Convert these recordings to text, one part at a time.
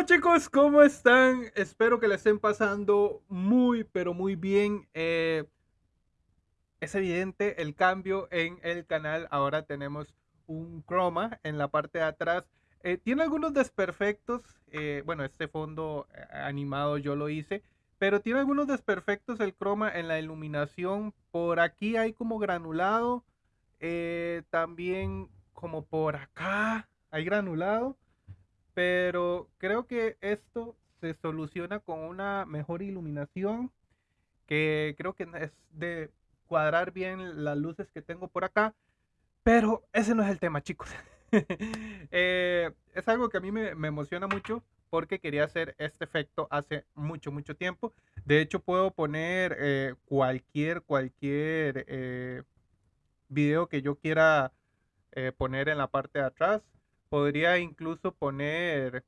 Hola chicos, ¿cómo están? Espero que le estén pasando muy, pero muy bien. Eh, es evidente el cambio en el canal. Ahora tenemos un croma en la parte de atrás. Eh, tiene algunos desperfectos. eh, bueno, este fondo animado yo lo hice. Pero tiene algunos desperfectos el croma en la iluminación. Por aquí hay como granulado. también como por acá hay granulado. Pero creo que esto se soluciona con una mejor iluminación. Que creo que es de cuadrar bien las luces que tengo por acá. Pero ese no es el tema, chicos. Eh, es algo que a mí me, emociona mucho porque quería hacer este efecto hace mucho, mucho tiempo. De hecho, puedo poner eh, cualquier, cualquier eh, video que yo quiera poner en la parte de atrás. Podría incluso poner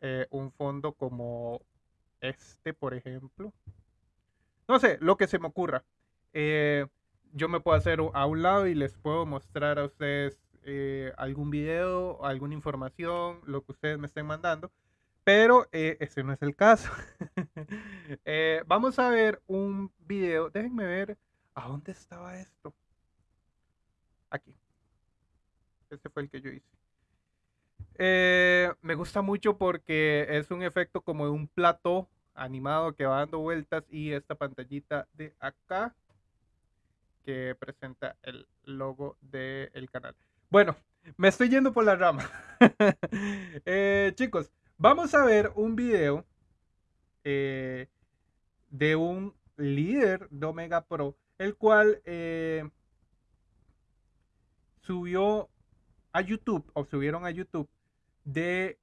eh, un fondo como este, por ejemplo. No sé, lo que se me ocurra. Eh, yo me puedo hacer a un lado y les puedo mostrar a ustedes eh, algún video, alguna información, lo que ustedes me estén mandando. Pero ese no es el caso. Vamos a ver un video. Déjenme ver a dónde estaba esto. Aquí. Este fue el que yo hice. Eh, me gusta mucho porque es un efecto como de un plató animado que va dando vueltas y esta pantallita de acá que presenta el logo del canal. Bueno, me estoy yendo por la rama. Eh, chicos, vamos a ver un video eh, de un líder de Omega Pro, el cual subió a YouTube o subieron a YouTube de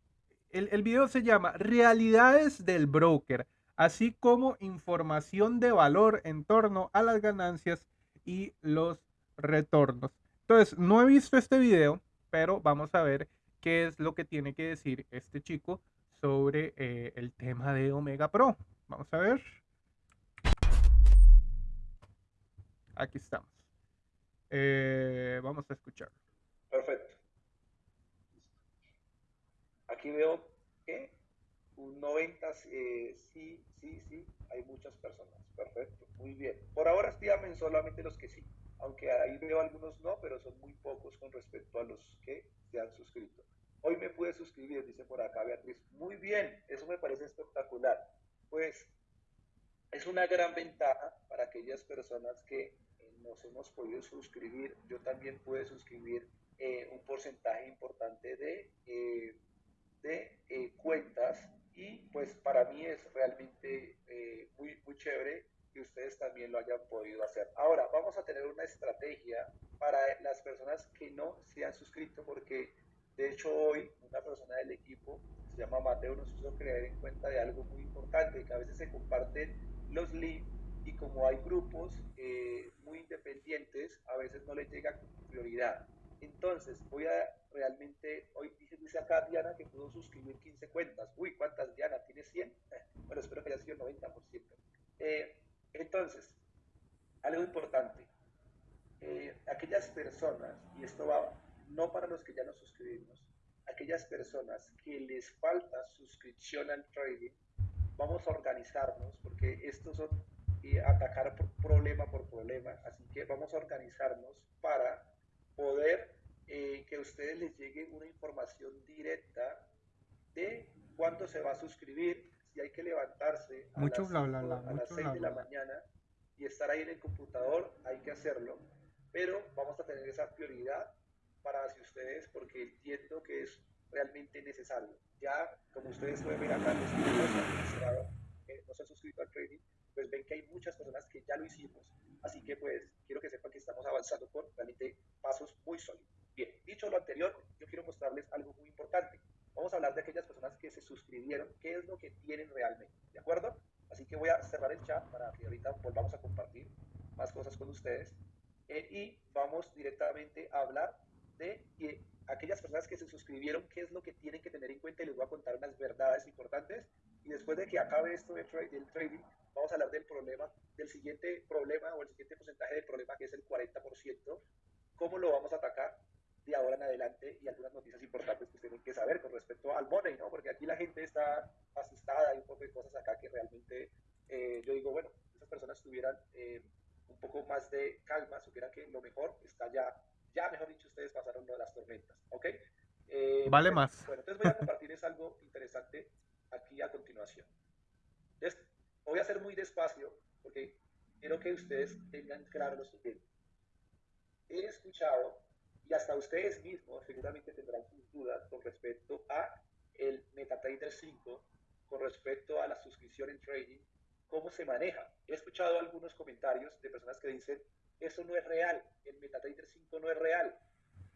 el, el video se llama Realidades del broker, así como información de valor en torno a las ganancias y los retornos. Entonces, no he visto este video, pero vamos a ver qué es lo que tiene que decir este chico sobre eh, el tema de Omega Pro. Vamos a ver. Aquí estamos. Eh, vamos a escucharlo. Perfecto. Aquí veo que un 90, eh, sí, sí, sí, hay muchas personas. Perfecto, muy bien. Por ahora díganme solamente los que sí, aunque ahí veo algunos no, pero son muy pocos con respecto a los que se han suscrito. Hoy me pude suscribir, dice por acá Beatriz. Muy bien, eso me parece espectacular. Pues es una gran ventaja para aquellas personas que eh, nos hemos podido suscribir. Yo también pude suscribir eh, un porcentaje importante de, de eh, cuentas y pues para mí es realmente eh, muy, muy chévere que ustedes también lo hayan podido hacer. Ahora, vamos a tener una estrategia para las personas que no se han suscrito porque de hecho hoy una persona del equipo, se llama Mateo, nos hizo creer en cuenta de algo muy importante, que a veces se comparten los links y como hay grupos eh, muy independientes, a veces no les llega prioridad. Entonces, voy a realmente, hoy dice, dice acá Diana que pudo suscribir 15 cuentas. Uy, ¿cuántas Diana? ¿Tiene 100? Bueno, espero que haya sido el 90%. Eh, entonces, algo importante, eh, aquellas personas, y esto va no para los que ya nos suscribimos, aquellas personas que les falta suscripción al trading, vamos a organizarnos, porque estos son eh, atacar por problema por problema, así que vamos a organizarnos para poder eh, que a ustedes les llegue una información directa de cuándo se va a suscribir, si hay que levantarse a Mucho las, bla, bla, cinco- bla, a las mucho 6 bla, de la mañana y estar ahí en el computador, hay que hacerlo, pero vamos a tener esa prioridad para hacia ustedes porque entiendo que es realmente necesario. Ya, como ustedes pueden ver acá, los que no se han suscrito al trading, pues ven que hay muchas personas que ya lo hicimos. Así que pues quiero que sepan que estamos avanzando con realmente pasos muy sólidos. Bien, dicho lo anterior, yo quiero mostrarles algo muy importante. Vamos a hablar de aquellas personas que se suscribieron, qué es lo que tienen realmente, ¿de acuerdo? Así que voy a cerrar el chat para que ahorita volvamos a compartir más cosas con ustedes. Eh, y vamos directamente a hablar de que aquellas personas que se suscribieron, qué es lo que tienen que tener en cuenta y les voy a contar unas verdades importantes. Y después de que acabe esto de tra del trading, vamos a hablar del problema, del siguiente problema o el siguiente porcentaje del problema que es el 40%, cómo lo vamos a atacar de ahora en adelante y algunas noticias importantes que tienen que saber con respecto al money, ¿no? Porque aquí la gente está asustada, hay un poco de cosas acá que realmente eh, yo digo, bueno, esas personas tuvieran eh, un poco más de calma, supieran que lo mejor está ya, ya mejor dicho, ustedes pasaron lo de las tormentas, ¿ok? Eh, vale más. Bueno, entonces voy a compartirles algo interesante aquí a continuación. Entonces, voy a hacer muy despacio porque quiero que ustedes tengan claro lo siguiente. He escuchado y hasta ustedes mismos seguramente tendrán sus dudas con respecto a el MetaTrader 5, con respecto a la suscripción en trading, cómo se maneja. He escuchado algunos comentarios de personas que dicen, eso no es real, el MetaTrader 5 no es real.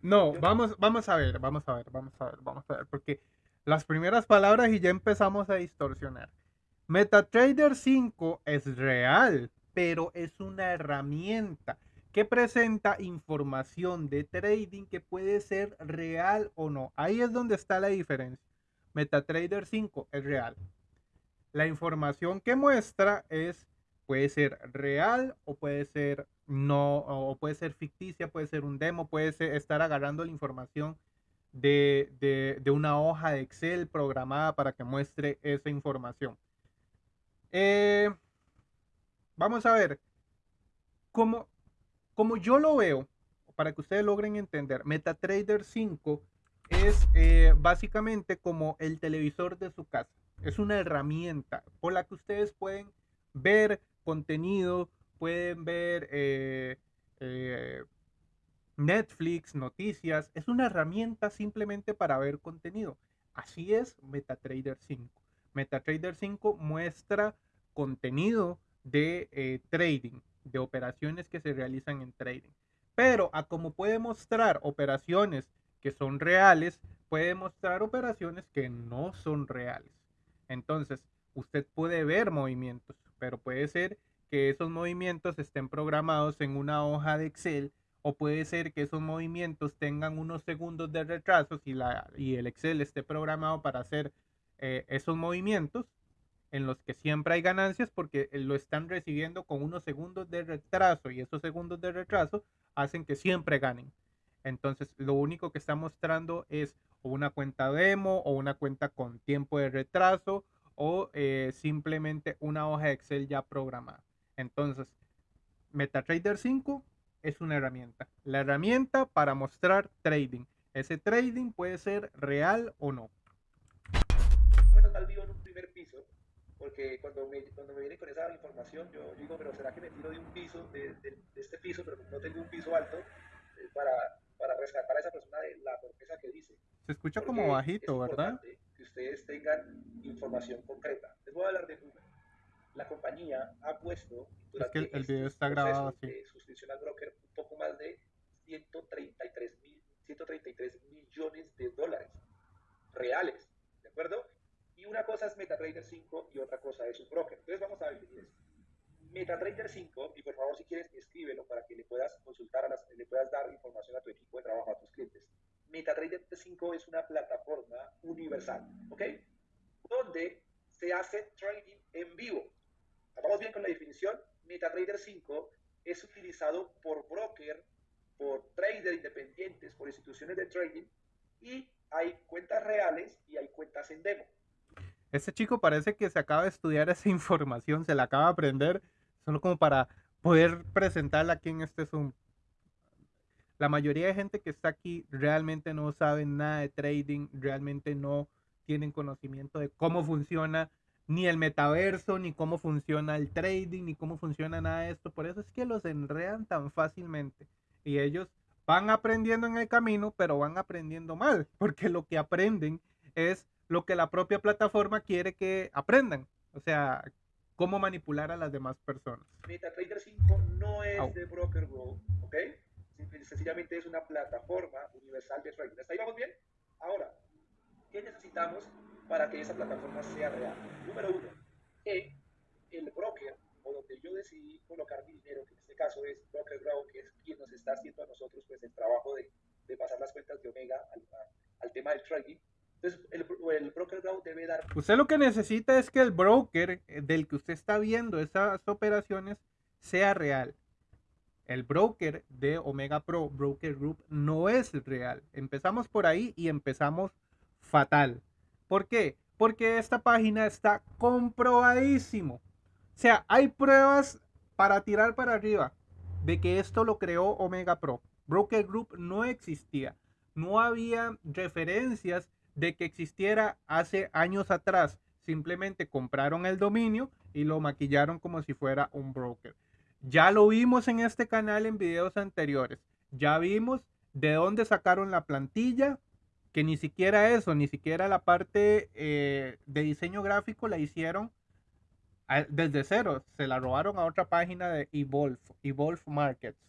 No, vamos, vamos a ver, vamos a ver, vamos a ver, vamos a ver, porque las primeras palabras y ya empezamos a distorsionar. MetaTrader 5 es real, pero es una herramienta que presenta información de trading que puede ser real o no. Ahí es donde está la diferencia. MetaTrader 5 es real. La información que muestra es puede ser real o puede ser no o puede ser ficticia, puede ser un demo, puede ser estar agarrando la información de, de, una hoja de Excel programada para que muestre esa información. Eh, vamos a ver cómo, como yo lo veo, para que ustedes logren entender, MetaTrader 5 es eh, básicamente como el televisor de su casa. Es una herramienta por la que ustedes pueden ver contenido, pueden ver eh, eh, Netflix, noticias. Es una herramienta simplemente para ver contenido. Así es MetaTrader 5. MetaTrader 5 muestra contenido de trading de operaciones que se realizan en trading. Pero a como puede mostrar operaciones que son reales, puede mostrar operaciones que no son reales. Entonces, usted puede ver movimientos, pero puede ser que esos movimientos estén programados en una hoja de Excel o puede ser que esos movimientos tengan unos segundos de retraso y, la, y el Excel esté programado para hacer eh, esos movimientos en los que siempre hay ganancias porque lo están recibiendo con unos segundos de retraso y esos segundos de retraso hacen que siempre ganen. Entonces, lo único que está mostrando es una cuenta demo o una cuenta con tiempo de retraso o eh, simplemente una hoja de Excel ya programada. Entonces, MetaTrader 5 es una herramienta. La herramienta para mostrar trading. Ese trading puede ser real o no. Bueno, en un primer piso porque cuando me, cuando me vienen con esa información, yo digo, pero ¿será que me tiro de un piso, de, de, este piso, pero no tengo un piso alto, eh, para, para, rescatar a esa persona de la torpeza que dice? Se escucha como bajito, ¿verdad? Que ustedes tengan información concreta. Les voy a hablar de Google. La compañía ha puesto durante es que el, video está grabado así. de suscripción al broker un poco más de 133, mil, 133 millones de dólares reales, ¿de acuerdo? Y una cosa es MetaTrader 5 y otra cosa es un broker. Entonces vamos a definir esto. MetaTrader 5, y por favor si quieres escríbelo para que le puedas consultar, a las, le puedas dar información a tu equipo de trabajo, a tus clientes. MetaTrader 5 es una plataforma universal, ¿ok? Donde se hace trading en vivo. ¿Vamos bien con la definición? MetaTrader 5 es utilizado por broker, por traders independientes, por instituciones de trading y hay cuentas reales y hay cuentas en demo. Este chico parece que se acaba de estudiar esa información, se la acaba de aprender, solo como para poder presentarla aquí en este Zoom. La mayoría de gente que está aquí realmente no sabe nada de trading, realmente no tienen conocimiento de cómo funciona ni el metaverso, ni cómo funciona el trading, ni cómo funciona nada de esto. Por eso es que los enredan tan fácilmente. Y ellos van aprendiendo en el camino, pero van aprendiendo mal, porque lo que aprenden es lo que la propia plataforma quiere que aprendan. O sea, cómo manipular a las demás personas. MetaTrader 5 no es de Broker Go, ¿ok? Sencillamente es una plataforma universal de trading. ¿Está ahí vamos bien? Ahora, ¿qué necesitamos para que esa plataforma sea real? Número uno, que el broker, o donde yo decidí colocar mi dinero, que en este caso es Broker que es quien nos está haciendo a nosotros pues el trabajo de, de pasar las cuentas de Omega al, al tema del trading, entonces, el, broker debe dar... Usted lo que necesita es que el broker eh, del que usted está viendo esas operaciones sea real. El broker de Omega Pro Broker Group no es real. Empezamos por ahí y empezamos fatal. ¿Por qué? Porque esta página está comprobadísimo. O sea, hay pruebas para tirar para arriba de que esto lo creó Omega Pro. Broker Group no existía. No había referencias de que existiera hace años atrás. Simplemente compraron el dominio y lo maquillaron como si fuera un broker. Ya lo vimos en este canal en videos anteriores. Ya vimos de dónde sacaron la plantilla, que ni siquiera eso, ni siquiera la parte eh, de diseño gráfico la hicieron desde cero. Se la robaron a otra página de Evolve, Evolve Markets.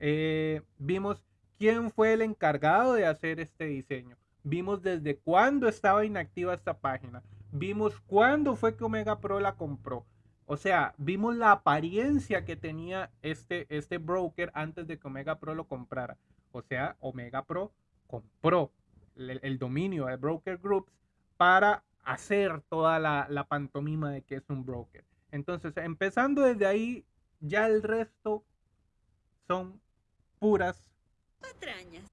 Eh, vimos quién fue el encargado de hacer este diseño. Vimos desde cuándo estaba inactiva esta página. Vimos cuándo fue que Omega Pro la compró. O sea, vimos la apariencia que tenía este, este broker antes de que Omega Pro lo comprara. O sea, Omega Pro compró el, dominio de Broker Groups para hacer toda la, la, pantomima de que es un broker. Entonces, empezando desde ahí, ya el resto son puras patrañas.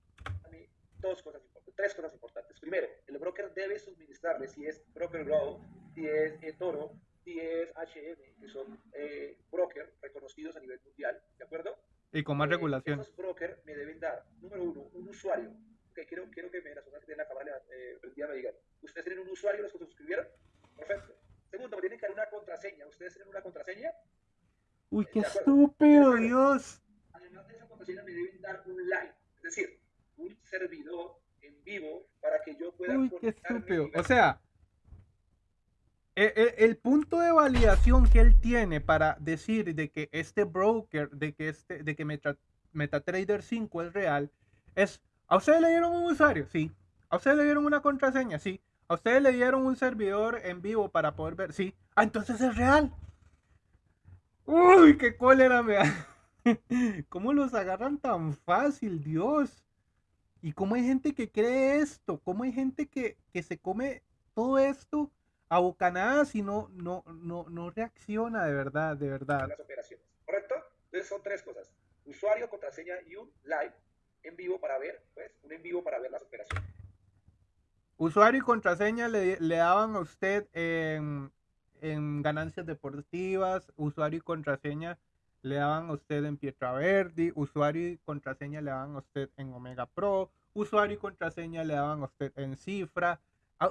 Dos cosas tres cosas importantes. Primero, el broker debe suministrarle, si es Broker Grow, si es Toro, si es HM, que son eh, brokers reconocidos a nivel mundial, ¿de acuerdo? Y con más eh, regulación. Esos brokers me deben dar, número uno, un usuario. Que quiero, quiero que me, las personas que tienen la cámara eh, me digan, ¿ustedes tienen un usuario los que se suscribieron? Perfecto. Segundo, me tienen que dar una contraseña. ¿Ustedes tienen una contraseña? Uy, qué estúpido, Dios. Además de esa contraseña, me deben dar un like. Es decir, un servidor en vivo para que yo pueda... Uy, qué estúpido. O sea, e, e, el, punto de validación que él tiene para decir de que este broker, de que este, de que MetaTrader 5 es real, es, ¿a ustedes le dieron un usuario? Sí. ¿A ustedes le dieron una contraseña? Sí. ¿A ustedes le dieron un servidor en vivo para poder ver? Sí. Ah, entonces es real. Uy, qué cólera me da. ¿Cómo los agarran tan fácil, Dios? ¿Y cómo hay gente que cree esto? ¿Cómo hay gente que, que se come todo esto a bocanadas y no, no, no, no reacciona de verdad, de verdad. Las operaciones, ¿correcto? Entonces son tres cosas. Usuario, contraseña y un live en vivo para ver, pues, un en vivo para ver las operaciones. Usuario y contraseña le, le daban a usted en, en, ganancias deportivas, usuario y contraseña le daban a usted en Pietra Verdi, usuario y contraseña le daban a usted en Omega Pro, usuario y contraseña le daban a usted en Cifra,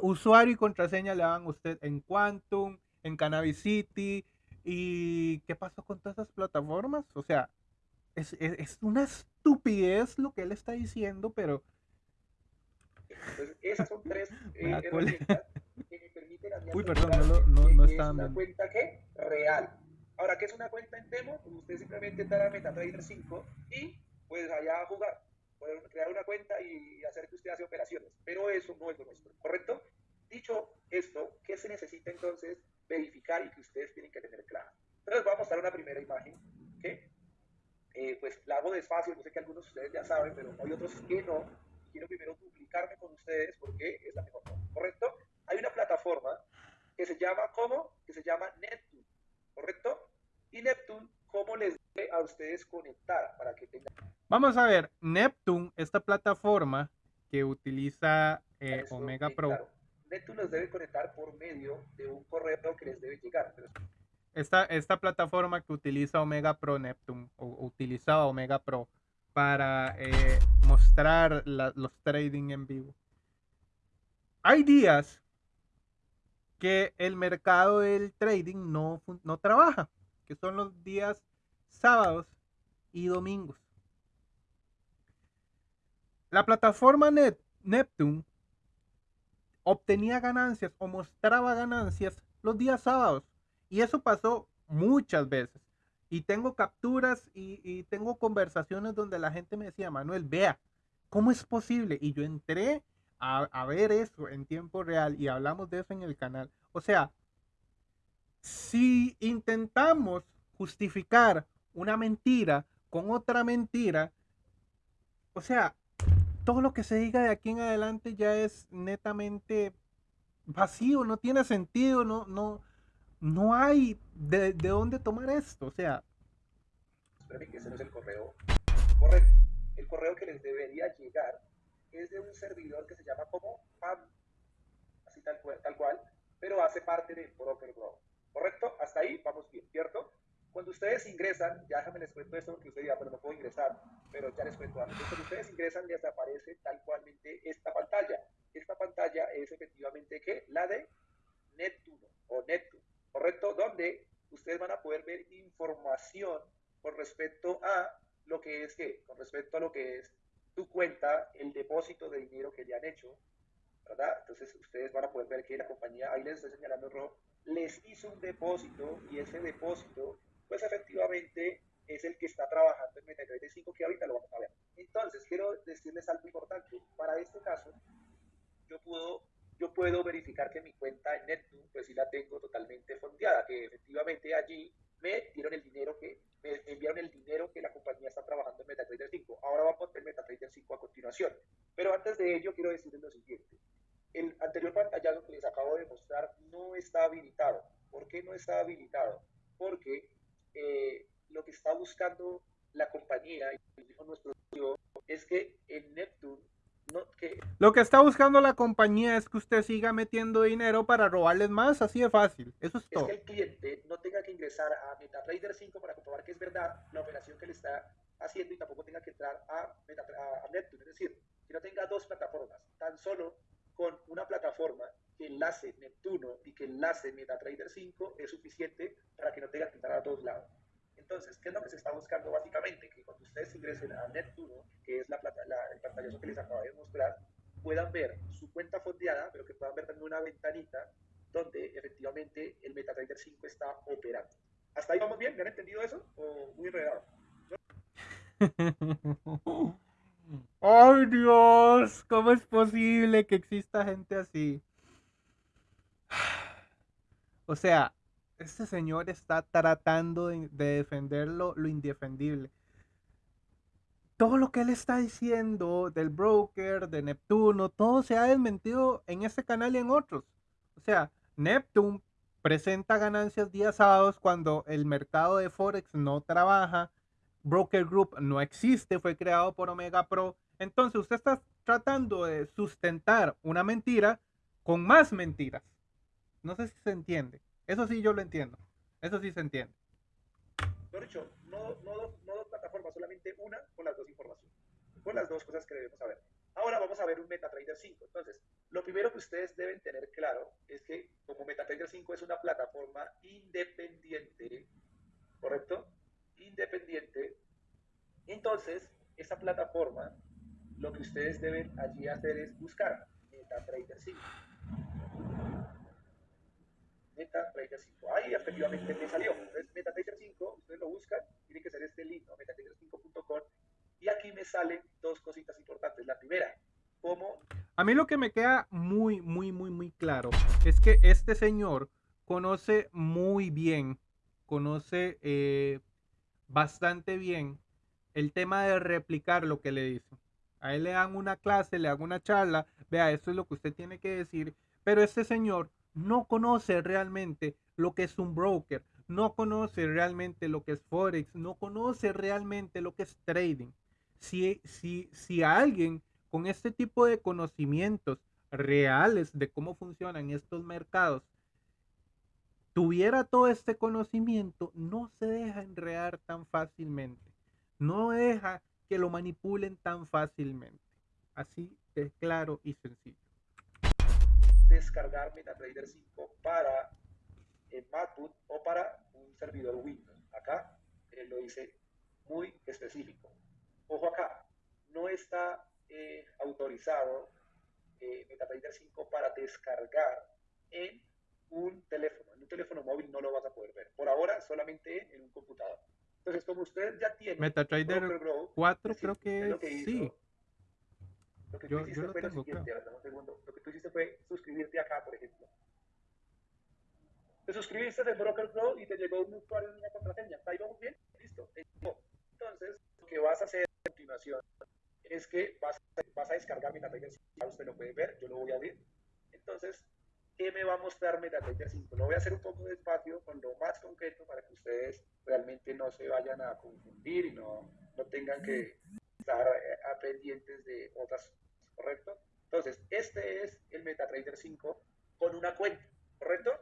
usuario y contraseña le daban a usted en Quantum, en Cannabis City. ¿Y qué pasó con todas esas plataformas? O sea, es, una estupidez lo que él está diciendo, pero... Pues esas son tres eh, herramientas que me permiten a mí Uy, perdón, no, no, es una cuenta que real. Ahora, ¿qué es una cuenta en demo? Pues usted simplemente entra a MetaTrader 5 y pues allá a jugar crear una cuenta y hacer que usted hace operaciones. Pero eso no es lo nuestro, ¿correcto? Dicho esto, ¿qué se necesita entonces verificar y que ustedes tienen que tener claro? Entonces voy a mostrar una primera imagen que eh, pues la hago despacio, yo sé que algunos de ustedes ya saben, pero hay otros que no. Quiero primero duplicarme con ustedes porque es la mejor forma, ¿correcto? Hay una plataforma que se llama, ¿cómo? Que se llama Neptune, ¿correcto? Y Neptune, ¿cómo les debe a ustedes conectar para que tengan Vamos a ver, Neptune, esta plataforma que utiliza eh, Omega Pro. Neptune los debe conectar por medio de un correo que les debe llegar. Esta, esta plataforma que utiliza Omega Pro Neptune, o utilizaba Omega Pro, para eh, mostrar los trading en vivo. Hay días que el mercado del trading no, no trabaja, que son los días sábados y domingos. La plataforma Net, Neptune obtenía ganancias o mostraba ganancias los días sábados. Y eso pasó muchas veces. Y tengo capturas y, tengo conversaciones donde la gente me decía, Manuel, vea, ¿cómo es posible? Y yo entré a, a ver eso en tiempo real y hablamos de eso en el canal. O sea, si intentamos justificar una mentira con otra mentira, o sea, todo lo que se diga de aquí en adelante ya es netamente vacío, no tiene sentido, no, no, no hay de, dónde tomar esto. O sea, espérame que ese no es el correo correcto. El correo que les debería llegar es de un servidor que se llama como PAM, así tal tal cual pero hace parte de Broker Grow. ¿Correcto? Hasta ahí vamos bien, ¿cierto? Cuando ustedes ingresan, ya déjame les cuento esto porque ustedes dirán, pero no puedo ingresar, pero ya les cuento algo. Cuando ustedes ingresan, les aparece tal cualmente esta pantalla. Esta pantalla es efectivamente ¿qué? la de Neptuno o Neptune, ¿correcto? Donde ustedes van a poder ver información con respecto a lo que es que, con respecto a lo que es tu cuenta, el depósito de dinero que le han hecho, ¿verdad? Entonces ustedes van a poder ver que la compañía, ahí les estoy señalando rojo, les hizo un depósito y ese depósito, pues efectivamente es el que está trabajando en MetaTrader 5, que ahorita lo vamos a ver. Entonces, quiero decirles algo importante. Para este caso, yo puedo, yo puedo verificar que mi cuenta en Neptune, pues sí la tengo totalmente fondeada, que efectivamente allí me dieron el dinero que, me enviaron el dinero que la compañía está trabajando en MetaTrader 5. Ahora vamos a ver MetaTrader 5 a continuación. Pero antes de ello, quiero decirles lo siguiente. El anterior pantallazo que les acabo de mostrar no está habilitado. ¿Por qué no está habilitado? Porque eh, lo que está buscando la compañía, y dijo nuestro es que en Neptune no, que... Lo que está buscando la compañía es que usted siga metiendo dinero para robarles más, así de fácil. Eso es, todo. Es que el cliente no tenga que ingresar a MetaTrader 5 para comprobar que es verdad la operación que le está haciendo y tampoco tenga que entrar a, a, a Neptune. Es decir, que no tenga dos plataformas, tan solo con una plataforma que enlace Neptuno y que enlace MetaTrader 5 es suficiente para que no tenga que entrar a dos lados. Entonces, ¿qué es lo que se está buscando básicamente? Que cuando ustedes ingresen a Neptuno, que es la, la, el pantallazo que les acabo de mostrar, puedan ver su cuenta fondeada, pero que puedan ver también una ventanita donde efectivamente el MetaTrader 5 está operando. ¿Hasta ahí vamos bien? ¿Me han entendido eso? ¿O muy enredado? ¡Ay, Dios! ¿Cómo es posible que exista gente así? O sea, este señor está tratando de, defender lo, indefendible. Todo lo que él está diciendo del broker, de Neptuno, todo se ha desmentido en este canal y en otros. O sea, Neptune presenta ganancias días sábados cuando el mercado de Forex no trabaja. Broker Group no existe, fue creado por Omega Pro. Entonces usted está tratando de sustentar una mentira con más mentiras. No sé si se entiende. Eso sí yo lo entiendo. Eso sí se entiende. dicho, no, no, no dos plataformas, solamente una con las dos informaciones. Con las dos cosas que debemos saber. Ahora vamos a ver un MetaTrader 5. Entonces, lo primero que ustedes deben tener claro es que como MetaTrader 5 es una plataforma independiente, ¿correcto? Independiente. Entonces, esa plataforma, lo que ustedes deben allí hacer es buscar MetaTrader 5. MetaTrader 5. Ahí efectivamente me salió. Entonces, MetaTrader 5, ustedes lo buscan, tiene que ser este link, ¿no? metatrader5.com. Y aquí me salen dos cositas importantes. La primera, cómo... A mí lo que me queda muy, muy, muy, muy claro es que este señor conoce muy bien, conoce eh, bastante bien el tema de replicar lo que le dicen. A él le dan una clase, le dan una charla, vea, esto es lo que usted tiene que decir, pero este señor no conoce realmente lo que es un broker, no conoce realmente lo que es Forex, no conoce realmente lo que es trading. Si, si, si alguien con este tipo de conocimientos reales de cómo funcionan estos mercados tuviera todo este conocimiento, no se deja enredar tan fácilmente. No deja que lo manipulen tan fácilmente. Así de claro y sencillo descargar MetaTrader 5 para el MacBook o para un servidor Windows. Acá eh, lo dice muy específico. Ojo acá, no está eh, autorizado eh, MetaTrader 5 para descargar en un teléfono. En un teléfono móvil no lo vas a poder ver. Por ahora solamente en un computador. Entonces, como usted ya tiene MetaTrader 4, creo que, sí. Lo que tú hiciste fue lo siguiente, un segundo. Lo que tú hiciste fue suscribirte acá, por ejemplo. Te suscribiste del Broker Pro y te llegó un usuario y una contraseña. ¿Ahí vamos bien? Listo. Entonces, lo que vas a hacer a continuación es que vas, vas a descargar mi si Usted lo puede ver, yo lo voy a abrir. Entonces, ¿qué me va a mostrar MetaTrader 5? Lo voy a hacer un poco despacio, con lo más concreto para que ustedes realmente no se vayan a confundir y no, no tengan que estar eh, pendientes de otras ¿correcto? Entonces, este es el MetaTrader 5 con una cuenta, ¿correcto?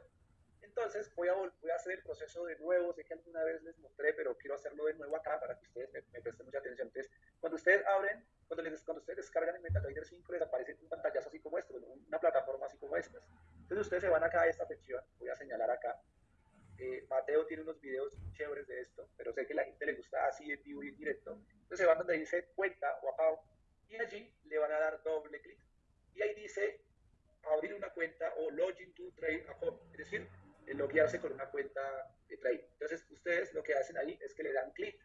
Entonces, voy a, voy a hacer el proceso de nuevo. Sé que alguna vez les mostré, pero quiero hacerlo de nuevo acá para que ustedes me, presten mucha atención. Entonces, cuando ustedes abren, cuando, les, cuando ustedes descargan el MetaTrader 5, les aparece un pantallazo así como este, una plataforma así como esta. Entonces, ustedes se van acá a esta sección. Voy a señalar acá. Eh, Mateo tiene unos videos chéveres de esto, pero sé que la gente le gusta así en vivo y en directo. Entonces, se van donde dice cuenta o acá, y allí le van a dar doble clic. Y ahí dice abrir una cuenta o login to trade account. Es decir, loguearse con una cuenta de trade. Entonces, ustedes lo que hacen ahí es que le dan clic,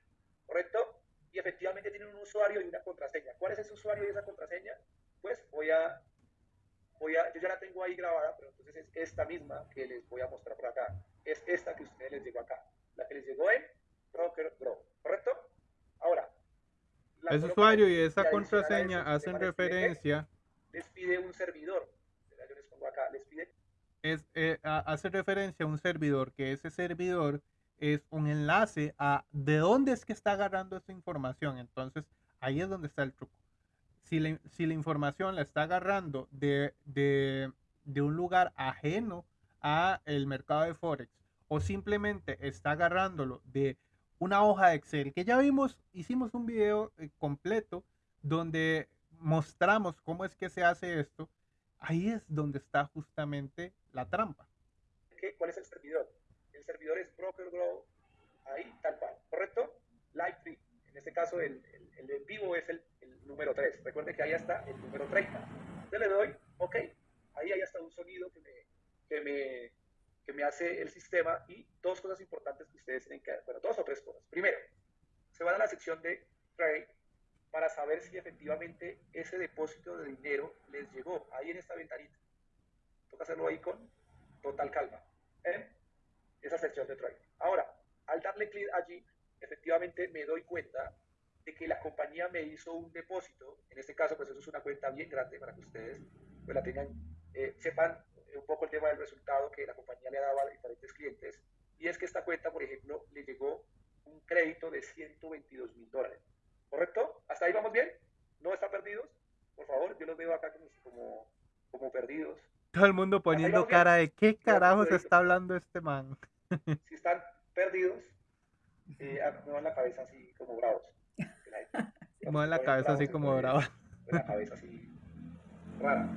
¿correcto? Y efectivamente tienen un usuario y una contraseña. ¿Cuál es ese usuario y esa contraseña? Pues voy a, voy a, yo ya la tengo ahí grabada, pero entonces es esta misma que les voy a mostrar por acá. Es esta que a ustedes les llegó acá. La que les llegó en Broker Grow, ¿correcto? Ese usuario y esa contraseña hacen referencia. Les pide un servidor. Yo les pongo acá, les pide es, eh, hace referencia a un servidor, que ese servidor es un enlace a de dónde es que está agarrando esa información. Entonces, ahí es donde está el truco. Si la, si la información la está agarrando de, de, de un lugar ajeno a el mercado de Forex o simplemente está agarrándolo de una hoja de Excel, que ya vimos, hicimos un video eh, completo donde mostramos cómo es que se hace esto, ahí es donde está justamente la trampa. ¿Cuál es el servidor? El servidor es Broker Grow, ahí tal cual, ¿correcto? Live Free. En este caso, el, el, vivo es el, el número 3. Recuerden que ahí está el número 30. Yo le doy, ok, ahí hay hasta un sonido que me, que me, que me hace el sistema y dos cosas importantes que ustedes tienen que, bueno, dos o tres cosas. Primero, se van a la sección de Trade para saber si efectivamente ese depósito de dinero les llegó ahí en esta ventanita toca hacerlo ahí con total calma. ¿eh? Esa sección de trading. Ahora, al darle clic allí, efectivamente me doy cuenta de que la compañía me hizo un depósito. En este caso, pues eso es una cuenta bien grande para que ustedes pues, la tengan, eh, sepan un poco el tema del resultado que la compañía le daba a diferentes clientes. Y es que esta cuenta, por ejemplo, le llegó un crédito de 122 mil dólares. ¿Correcto? ¿Hasta ahí vamos bien? ¿No están perdidos? Por favor, yo los veo acá como, como perdidos. Todo el mundo poniendo cara de qué carajos está hablando este man. Si están perdidos, eh, ah, muevan la cabeza así como bravos. Muevan la cabeza así como bravos. La cabeza así rara.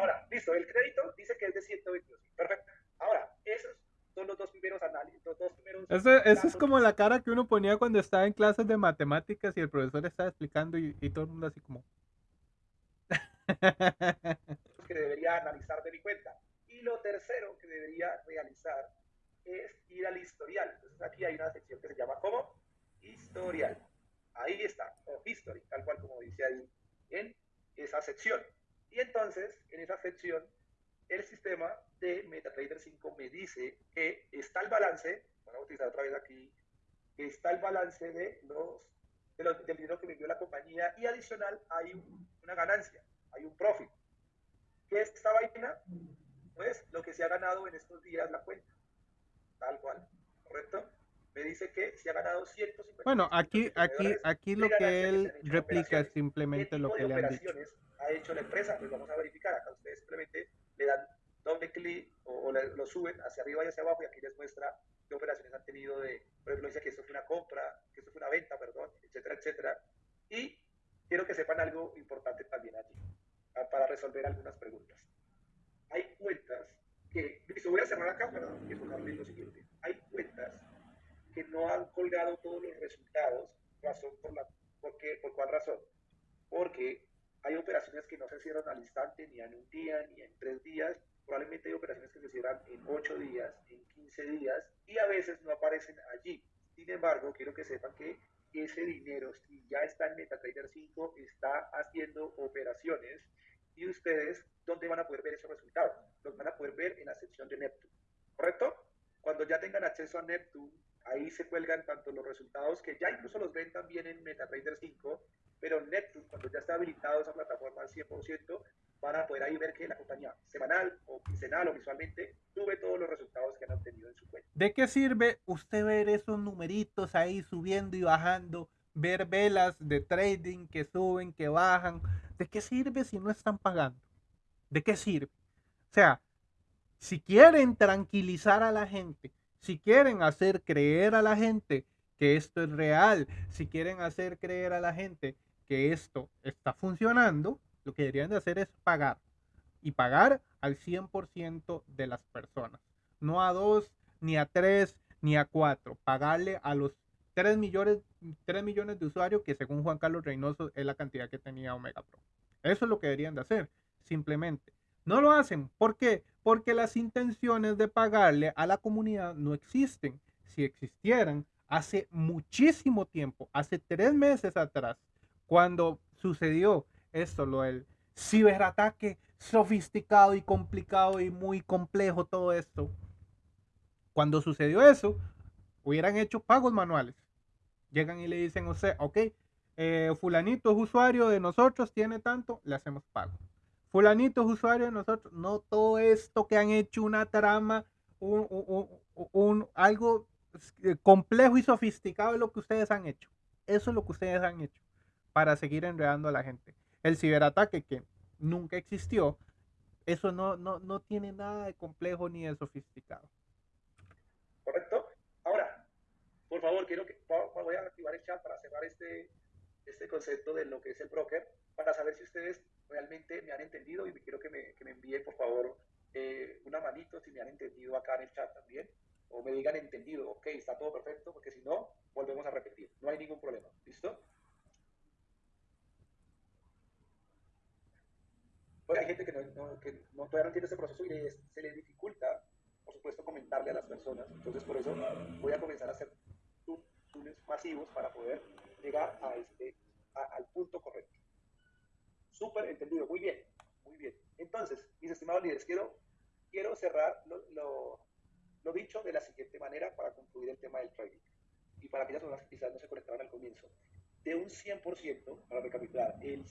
Ahora, listo, el crédito dice que es de 122. Perfecto. Ahora, esos son los dos primeros análisis, los dos primeros... Eso, eso es como la cara que uno ponía cuando estaba en clases de matemáticas y el profesor estaba explicando y, y todo el mundo así como... que debería analizar de mi cuenta. Y lo tercero que debería realizar es ir al historial. Entonces aquí hay una sección que se llama como historial. Ahí está, o history, tal cual como dice ahí en esa sección. Y entonces, en esa sección, el sistema de MetaTrader 5 me dice que está el balance, vamos a utilizar otra vez aquí, que está el balance de los, de los del dinero que me dio la compañía y adicional hay una ganancia, hay un profit. ¿Qué es esta vaina? Pues lo que se ha ganado en estos días la cuenta. Tal cual. ¿Correcto? Me dice que se ha ganado 150. Bueno, aquí, aquí, aquí lo que él replica es simplemente lo que le han dicho. Ha hecho la empresa? Pues vamos a verificar. Acá ustedes simplemente le dan doble clic o, lo suben hacia arriba y hacia abajo y aquí les muestra qué operaciones han tenido de, por ejemplo, dice que esto fue una compra, que esto fue una venta, perdón, etcétera, etcétera. Y quiero que sepan algo importante también allí para resolver algunas preguntas. Hay cuentas que, listo, voy a cerrar acá para informarles lo siguiente. Hay cuentas que no han colgado todos los resultados, razón por la, ¿por, qué, ¿por cuál razón? Porque hay operaciones que no se cierran al instante, ni en un día, ni en tres días. Probablemente hay operaciones que se cierran en ocho días, en 15 días, y a veces no aparecen allí. Sin embargo, quiero que sepan que ese dinero, si ya está en MetaTrader 5, está haciendo operaciones y ustedes, ¿dónde van a poder ver esos resultados? Los van a poder ver en la sección de Neptune, ¿correcto? Cuando ya tengan acceso a Neptune, ahí se cuelgan tanto los resultados que ya incluso los ven también en MetaTrader 5, pero Neptune, cuando ya está habilitado esa plataforma al 100%, van a poder ahí ver que la compañía semanal o quincenal o visualmente, tuve todos los resultados que han obtenido en su cuenta. ¿De qué sirve usted ver esos numeritos ahí subiendo y bajando? Ver velas de trading que suben, que bajan. ¿De qué sirve si no están pagando? ¿De qué sirve? O sea, si quieren tranquilizar a la gente, si quieren hacer creer a la gente que esto es real, si quieren hacer creer a la gente que esto está funcionando, lo que deberían de hacer es pagar. Y pagar al 100% de las personas. No a dos, ni a tres, ni a cuatro. Pagarle a los 3 millones, 3 millones de usuarios que según Juan Carlos Reynoso es la cantidad que tenía Omega Pro. Eso es lo que deberían de hacer, simplemente. No lo hacen. ¿Por qué? Porque las intenciones de pagarle a la comunidad no existen. Si existieran, hace muchísimo tiempo, hace tres meses atrás, cuando sucedió esto, lo del ciberataque sofisticado y complicado y muy complejo todo esto, cuando sucedió eso, hubieran hecho pagos manuales. Llegan y le dicen a usted, ok, eh, fulanito es usuario de nosotros, tiene tanto, le hacemos pago. Fulanito es usuario de nosotros, no todo esto que han hecho una trama, un, algo eh, complejo y sofisticado es lo que ustedes han hecho. Eso es lo que ustedes han hecho para seguir enredando a la gente. El ciberataque que nunca existió, eso no, no, no tiene nada de complejo ni de sofisticado. ¿Correcto? Ahora, por favor, quiero que voy a activar el chat para cerrar este, este concepto de lo que es el broker, para saber si ustedes realmente me han entendido y quiero que me, que me envíen, por favor, eh, una manito si me han entendido acá en el chat también, o me digan entendido, ok, está todo perfecto, porque si no, volvemos a repetir, no hay ningún problema, ¿listo? Hay gente que, no, que no, todavía no entiende ese proceso y se le dificulta, por supuesto, comentarle a las personas. Entonces, por eso voy a comenzar a hacer túneles masivos para poder llegar a este, al punto correcto. Súper entendido, muy bien, muy bien. Entonces, mis estimados líderes, quiero, quiero cerrar lo, lo, lo dicho de la siguiente manera para concluir el tema del trading. Y para aquellas personas que quizás no se conectaron al comienzo. De un 100%, para recapitular, el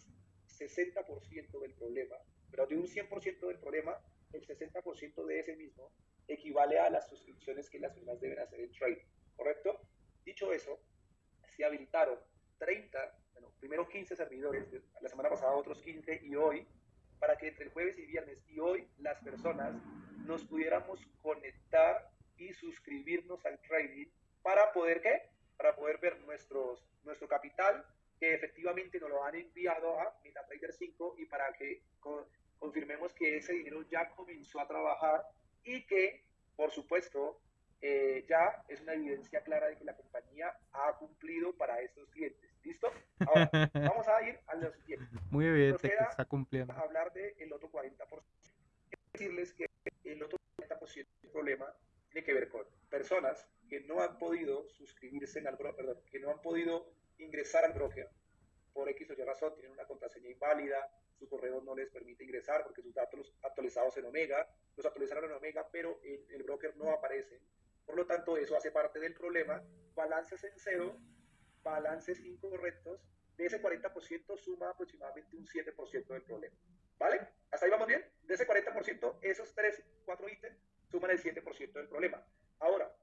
60% del problema, pero de un 100% del problema, el 60% de ese mismo equivale a las suscripciones que las personas deben hacer en trading, ¿correcto? Dicho eso, se habilitaron 30, bueno, primero 15 servidores, la semana pasada otros 15 y hoy, para que entre el jueves y viernes y hoy las personas nos pudiéramos conectar y suscribirnos al trading para poder, ¿qué? Para poder ver nuestros, nuestro capital, que efectivamente nos lo han enviado a MetaTrader 5 y para que confirmemos que ese dinero ya comenzó a trabajar y que, por supuesto, eh, ya es una evidencia clara de que la compañía ha cumplido para estos clientes. ¿Listo? Ahora, vamos a ir a lo siguiente. Muy evidente que está cumpliendo. Hablar del otro 40%. decirles que el otro 40% del problema tiene que ver con personas que no han podido suscribirse al perdón, que no han podido ingresar al broker por X o Y razón, tienen una contraseña inválida, su correo no les permite ingresar porque sus datos actualizados en Omega, los actualizaron en Omega, pero en el broker no aparecen. Por lo tanto, eso hace parte del problema. Balances en cero, balances incorrectos, de ese 40% suma aproximadamente un 7% del problema. ¿Vale? ¿Hasta ahí vamos bien? De ese 40%, esos 3, 4 ítems suman el 7% del problema. Ahora,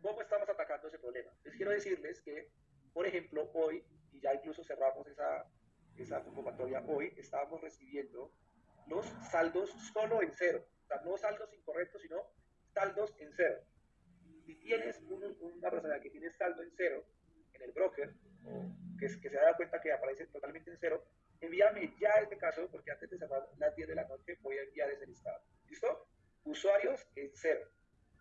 ¿cómo estamos atacando ese problema? Les quiero decirles que por ejemplo, hoy, y ya incluso cerramos esa, esa convocatoria, hoy estábamos recibiendo los saldos solo en cero. O sea, no saldos incorrectos, sino saldos en cero. Si tienes una persona que tiene saldo en cero en el broker, que, que se da cuenta que aparece totalmente en cero, envíame ya este caso, porque antes de cerrar las 10 de la noche voy a enviar ese listado. ¿Listo? Usuarios en cero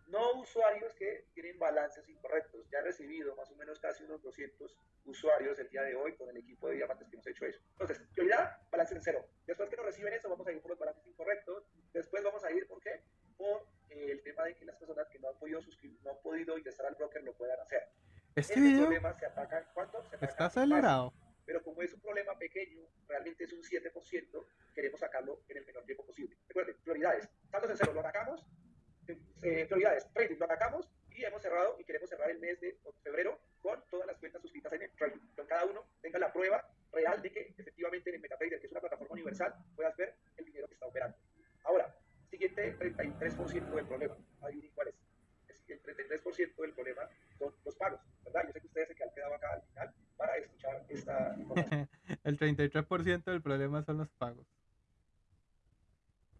no usuarios que tienen balances incorrectos. Ya he recibido más o menos casi unos 200 usuarios el día de hoy con el equipo de diamantes que hemos hecho eso. Entonces, prioridad, balance en cero. Después que nos reciben eso, vamos a ir por los balances incorrectos. Después vamos a ir, ¿por qué? Por eh, el tema de que las personas que no han podido suscribir, no han podido ingresar al broker lo puedan hacer. Este, este video problema se ataca, ¿cuánto? Se ataca está acelerado. pero como es un problema pequeño, realmente es un 7%, queremos sacarlo en el menor tiempo posible. Recuerden, prioridades. Saldos en cero, lo atacamos, eh, prioridades, trading, lo atacamos y hemos cerrado y queremos cerrar el mes de febrero con todas las cuentas suscritas en el trading. Con cada uno tenga la prueba real de que efectivamente en el MetaTrader, que es una plataforma universal, puedas ver el dinero que está operando. Ahora, siguiente 33% del problema. Adivinen cuál es. El 33% del problema son los pagos, ¿verdad? Yo sé que ustedes se quedan quedado acá al final para escuchar esta información. el 33% del problema son los pagos.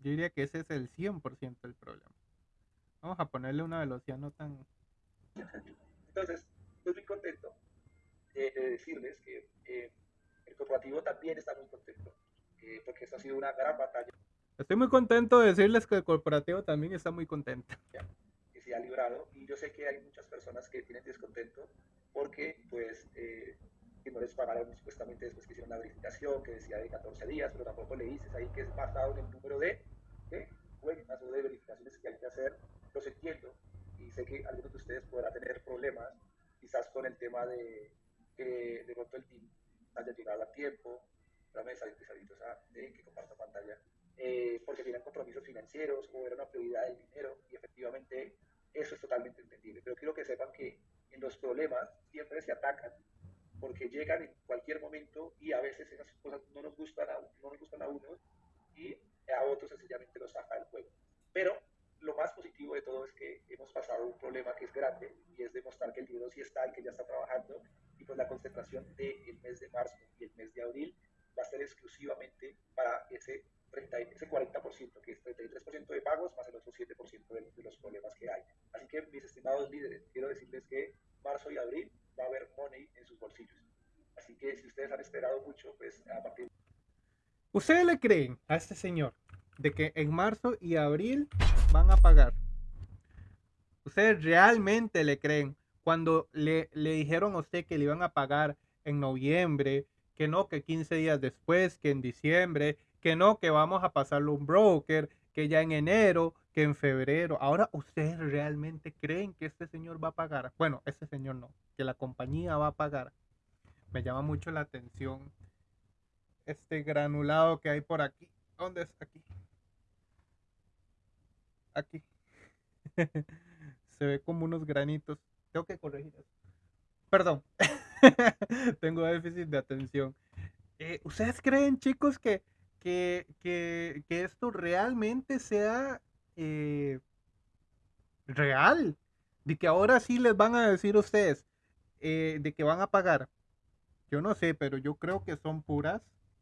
Yo diría que ese es el 100% del problema. Vamos a ponerle una velocidad no tan... Entonces, estoy muy contento de, decirles que eh, el corporativo también está muy contento, eh, porque esto ha sido una gran batalla. Estoy muy contento de decirles que el corporativo también está muy contento. Que se ha librado y yo sé que hay muchas personas que tienen descontento porque pues eh, que no les pagaron supuestamente después que hicieron la verificación que decía de 14 días, pero tampoco le dices ahí que es basado en el número de, de cuentas o de verificaciones que hay que hacer. Los entiendo y sé que algunos de ustedes podrán tener problemas quizás con el tema de que de pronto el team haya llegado a tiempo, dame salir pesaditos a de que comparta pantalla, eh, porque tienen compromisos financieros o era una prioridad del dinero y efectivamente eso es totalmente entendible. Pero quiero que sepan que en los problemas siempre se atacan porque llegan en cualquier momento y a veces esas cosas no nos gustan a, no nos gustan a unos y a otros sencillamente los saca del juego. Pero lo más positivo de todo es que hemos pasado un problema que es grande y es demostrar que el dinero sí está y que ya está trabajando y pues la concentración del mes de marzo y el mes de abril va a ser exclusivamente para ese, 30, ese 40%, que es 33% de pagos más el otro 7% de, de, los problemas que hay. Así que, mis estimados líderes, quiero decirles que marzo y abril va a haber money en sus bolsillos. Así que si ustedes han esperado mucho, pues a partir... ¿Ustedes le creen a este señor de que en marzo y abril van a pagar? ¿Ustedes realmente le creen? Cuando le, le dijeron a usted que le iban a pagar en noviembre, que no, que 15 días después, que en diciembre, que no, que vamos a pasarlo un broker, que ya en enero, que en febrero. Ahora, ¿ustedes realmente creen que este señor va a pagar? Bueno, este señor no, que la compañía va a pagar. Me llama mucho la atención este granulado que hay por aquí. ¿Dónde está aquí? Aquí. Se ve como unos granitos. Tengo que corregir eso. Perdón. Tengo déficit de atención. Eh, ¿Ustedes creen, chicos, que, que, que, que esto realmente sea eh, real? De que ahora sí les van a decir ustedes eh, de que van a pagar. Yo no sé, pero yo creo que son puras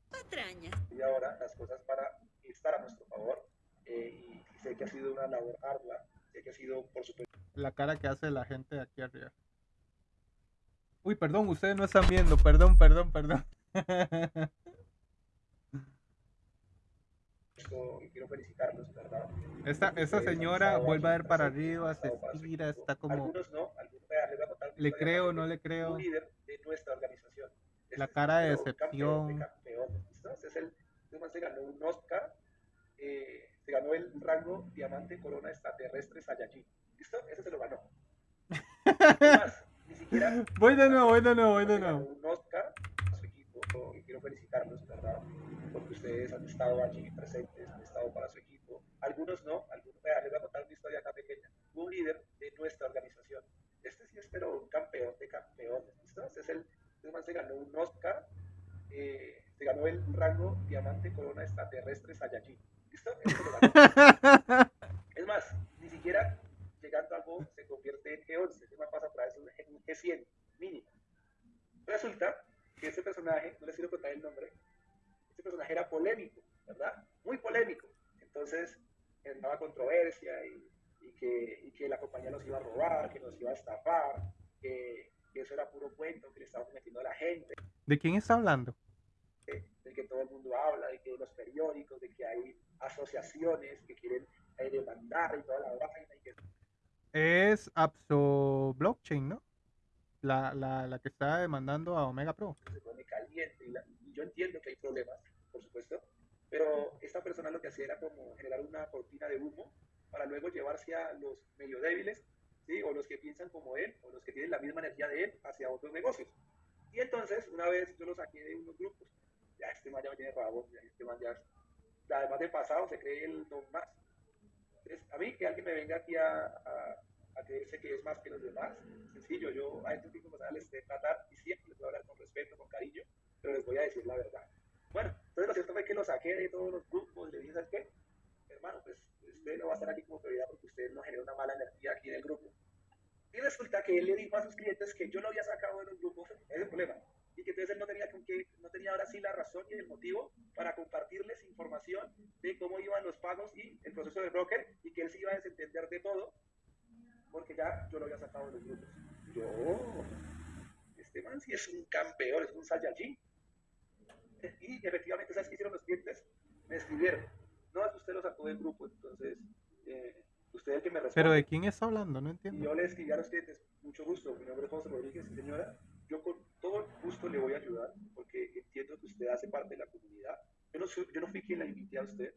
patrañas. Y ahora las cosas para estar a nuestro favor. y sé que ha sido una labor ardua. Sé que ha sido, por supuesto. La cara que hace la gente de aquí arriba. Uy, perdón, ustedes no están viendo. Perdón, perdón, perdón. quiero felicitarlos, ¿verdad? Esta, esta señora vuelve a ver para arriba, se estira, está como... Algunos no, algunos, le creo, no le creo. Líder de nuestra organización. La cara de decepción. Este es el, este se ganó un Oscar, eh, se ganó el rango Diamante Corona Extraterrestre Saiyajin. ¿Listo? Ese se lo ganó. Además, ni siquiera... Voy de nuevo, voy de nuevo, voy de nuevo. Un Oscar a su equipo, y quiero felicitarlos, ¿verdad? Porque ustedes han estado allí presentes, han estado para su equipo. Algunos no, algunos, vea, les voy a contar una historia acá pequeña. Un líder de nuestra organización. Este sí es, pero un campeón de campeones, ¿listo? Este es el, este man se ganó un Oscar, eh, se ganó el rango Diamante Corona Extraterrestre Saiyajin. Es más, ni siquiera llegando a algo se convierte en G11, ese man pasa para eso en un G100 mínimo. Resulta que ese personaje, no les quiero contar el nombre, ese personaje era polémico, ¿verdad? Muy polémico. Entonces, generaba controversia y, y, que, y, que, la compañía nos iba a robar, que nos iba a estafar, que, que eso era puro cuento, que le estábamos metiendo a la gente. ¿De quién está hablando? De, de, que todo el mundo habla, de que los periódicos, de que hay asociaciones que quieren eh, demandar y toda la vaina. Y que... Es Apso Blockchain, ¿no? La, la, la, que está demandando a Omega Pro. Se pone caliente y, la, y, yo entiendo que hay problemas, por supuesto, pero esta persona lo que hacía era como generar una cortina de humo para luego llevarse a los medio débiles, ¿sí? o los que piensan como él, o los que tienen la misma energía de él, hacia otros negocios. Y entonces, una vez yo lo saqué de unos grupos, ya este man ya me tiene rabo, ya este man ya, además de pasado, se cree el don más. Entonces, a mí que alguien me venga aquí a, a creerse que es más que los demás. Sencillo, yo a estos tipos les sé tratar y siempre les voy a hablar con respeto, con cariño, pero les voy a decir la verdad. Bueno, entonces lo cierto fue que lo saqué de todos los grupos le dije, ¿sabes qué? Hermano, pues usted no va a estar aquí como prioridad porque usted no genera una mala energía aquí en el grupo. Y resulta que él le dijo a sus clientes que yo lo había sacado de los grupos, ese es el problema, y que entonces él no tenía, con qué, no tenía ahora sí la razón y el motivo para compartirles información de cómo iban los pagos y el proceso de broker y que él se iba a desentender de todo porque ya yo lo había sacado de los grupos. Yo, este man sí es un campeón, es un Saiyajin. Y efectivamente, ¿sabes qué hicieron los clientes? Me escribieron. No, es que usted lo sacó del grupo, entonces, eh, usted es el que me responde. ¿Pero de quién está hablando? No entiendo. Y yo le escribí a los clientes, mucho gusto, mi nombre es José Rodríguez, señora, yo con todo gusto le voy a ayudar, porque entiendo que usted hace parte de la comunidad. Yo no, fui quien la invité a usted,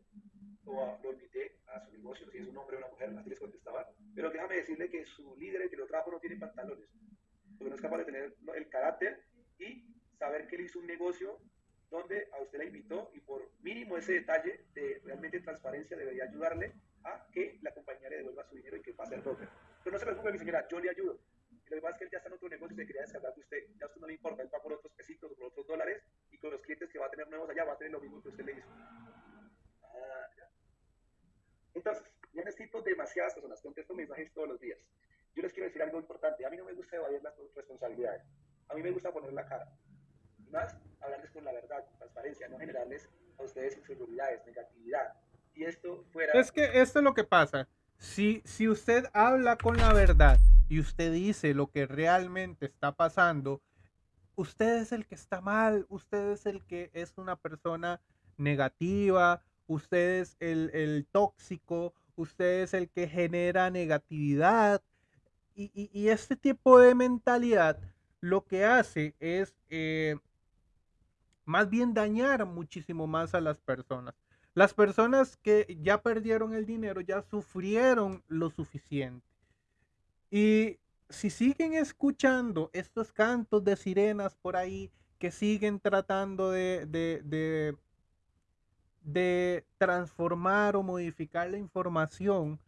o lo invité a su negocio, si es un hombre o una mujer, así les contestaba. Pero déjame decirle que su líder, que lo trajo, no tiene pantalones, porque no es capaz de tener el carácter y saber que él hizo un negocio donde a usted la invitó y por mínimo ese detalle de realmente transparencia debería ayudarle a que la compañía le devuelva su dinero y que pase el broker. Pero no se preocupe, mi señora, yo le ayudo. Y lo demás es que él ya está en otro negocio y se quería descargar de usted. Ya a usted no le importa, él va por otros pesitos o por otros dólares y con los clientes que va a tener nuevos allá va a tener lo mismo que usted le hizo. Ah. Entonces, yo necesito demasiadas personas, contesto mensajes todos los días. Yo les quiero decir algo importante. A mí no me gusta evadir las responsabilidades. A mí me gusta poner la cara. Y más, hablarles con la verdad, con transparencia, no generarles a ustedes inseguridades, negatividad. Y esto fuera... Es que esto es lo que pasa. Si, si usted habla con la verdad y usted dice lo que realmente está pasando, usted es el que está mal, usted es el que es una persona negativa, usted es el, el tóxico, usted es el que genera negatividad. Y, este tipo de mentalidad lo que hace es eh, más bien dañar muchísimo más a las personas. Las personas que ya perdieron el dinero ya sufrieron lo suficiente. Y si siguen escuchando estos cantos de sirenas por ahí que siguen tratando de, de, de, de transformar o modificar la información,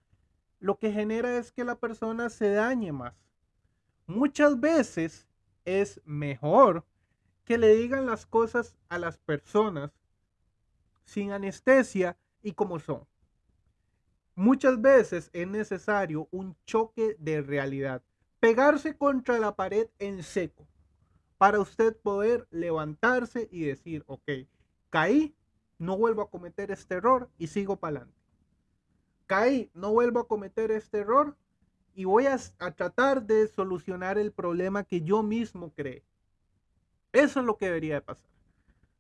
lo que genera es que la persona se dañe más. Muchas veces es mejor que le digan las cosas a las personas sin anestesia y como son. Muchas veces es necesario un choque de realidad, pegarse contra la pared en seco, para usted poder levantarse y decir, ok, caí, no vuelvo a cometer este error y sigo para adelante. Caí, no vuelvo a cometer este error y voy a, tratar de solucionar el problema que yo mismo creé. Eso es lo que debería de pasar.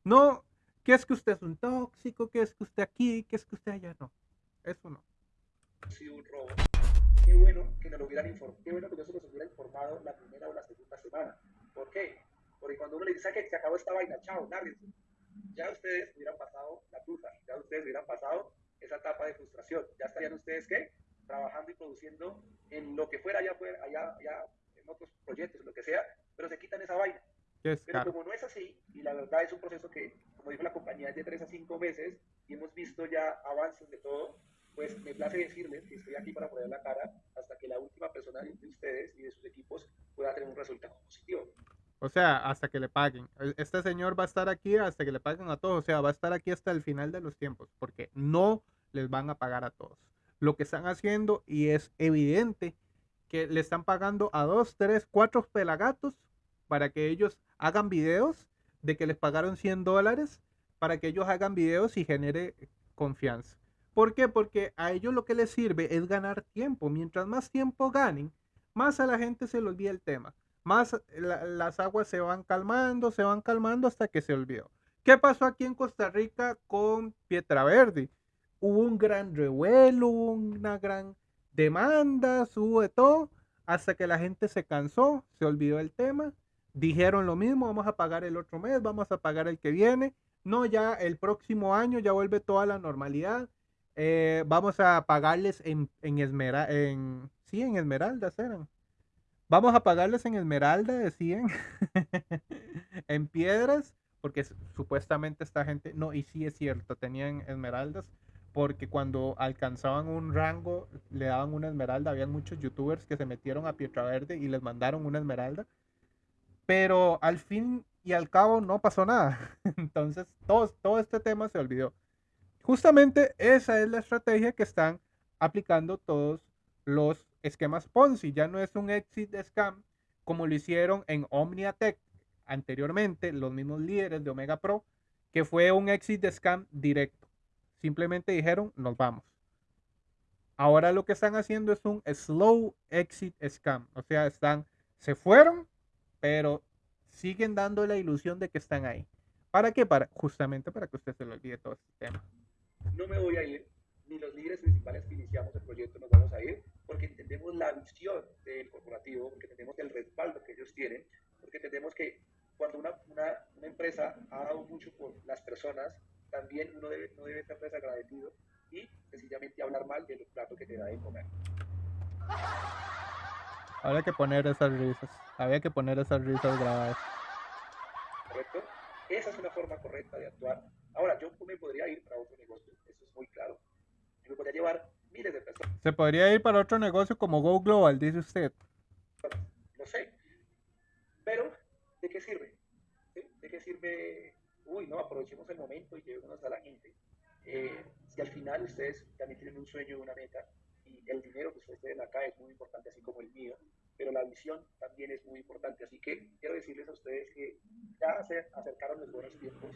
No, que es que usted es un tóxico, que es que usted aquí, que es que usted allá, no. Eso no. Sí, un robo. Qué bueno que nos lo hubieran informado, qué bueno que eso nos hubiera informado la primera o la segunda semana. ¿Por qué? Porque cuando uno le dice que se acabó esta vaina, chao, lárguense. Ya ustedes hubieran pasado la tusa, ya ustedes hubieran pasado esa etapa de frustración. Ya estarían ustedes, ¿qué? Trabajando y produciendo en lo que fuera allá, allá, allá en otros proyectos, lo que sea, pero se quitan esa vaina. Es Pero como no es así, y la verdad es un proceso que, como dijo la compañía, es de 3 a 5 meses, y hemos visto ya avances de todo, pues me place decirles que estoy aquí para poner la cara hasta que la última persona de ustedes y de sus equipos pueda tener un resultado positivo. O sea, hasta que le paguen. Este señor va a estar aquí hasta que le paguen a todos. O sea, va a estar aquí hasta el final de los tiempos, porque no les van a pagar a todos. Lo que están haciendo, y es evidente, que le están pagando a dos, tres, cuatro pelagatos para que ellos hagan videos de que les pagaron 100 dólares para que ellos hagan videos y genere confianza. ¿Por qué? Porque a ellos lo que les sirve es ganar tiempo. Mientras más tiempo ganen, más a la gente se le olvida el tema. Más la, las aguas se van calmando, se van calmando hasta que se olvidó. ¿Qué pasó aquí en Costa Rica con Pietra-Verde? Hubo un gran revuelo, hubo una gran demanda, hubo todo, hasta que la gente se cansó, se olvidó el tema dijeron lo mismo, vamos a pagar el otro mes, vamos a pagar el que viene. No, ya el próximo año ya vuelve toda la normalidad. Eh, vamos a pagarles en, en Esmeralda, en, sí, en Esmeraldas eran. Vamos a pagarles en Esmeralda, decían, en piedras, porque supuestamente esta gente, no, y sí es cierto, tenían esmeraldas, porque cuando alcanzaban un rango le daban una esmeralda. Habían muchos youtubers que se metieron a Pietra Verde y les mandaron una esmeralda pero al fin y al cabo no pasó nada. Entonces todo, todo este tema se olvidó. Justamente esa es la estrategia que están aplicando todos los esquemas Ponzi. Ya no es un exit scam como lo hicieron en OmniaTech anteriormente, los mismos líderes de Omega Pro, que fue un exit scam directo. Simplemente dijeron, nos vamos. Ahora lo que están haciendo es un slow exit scam. O sea, están, se fueron, pero siguen dando la ilusión de que están ahí. ¿Para qué? Para, justamente para que usted se lo olvide todo este tema. No me voy a ir, ni los líderes principales que iniciamos el proyecto nos vamos a ir, porque entendemos la visión del corporativo, porque entendemos el respaldo que ellos tienen, porque entendemos que cuando una, una, una empresa ha dado mucho por las personas, también uno debe, no debe estar desagradecido y sencillamente hablar mal de los platos que te da de comer. Había que poner esas risas, había que poner esas risas grabadas. ¿Correcto? Esa es una forma correcta de actuar. Ahora, yo me podría ir para otro negocio, muy claro. Yo me podría llevar miles de personas. Se podría ir para otro negocio como Go Global, dice usted. No sé. Pero, ¿de qué sirve? ¿De qué sirve? Uy, no, aprovechemos el momento y llevémonos a la gente. Eh, si al final ustedes también tienen un sueño, una meta, y el dinero que ustedes tienen acá es muy importante, así como el mío, pero la visión también es muy importante. Así que quiero decirles a ustedes que ya se acercaron los buenos tiempos.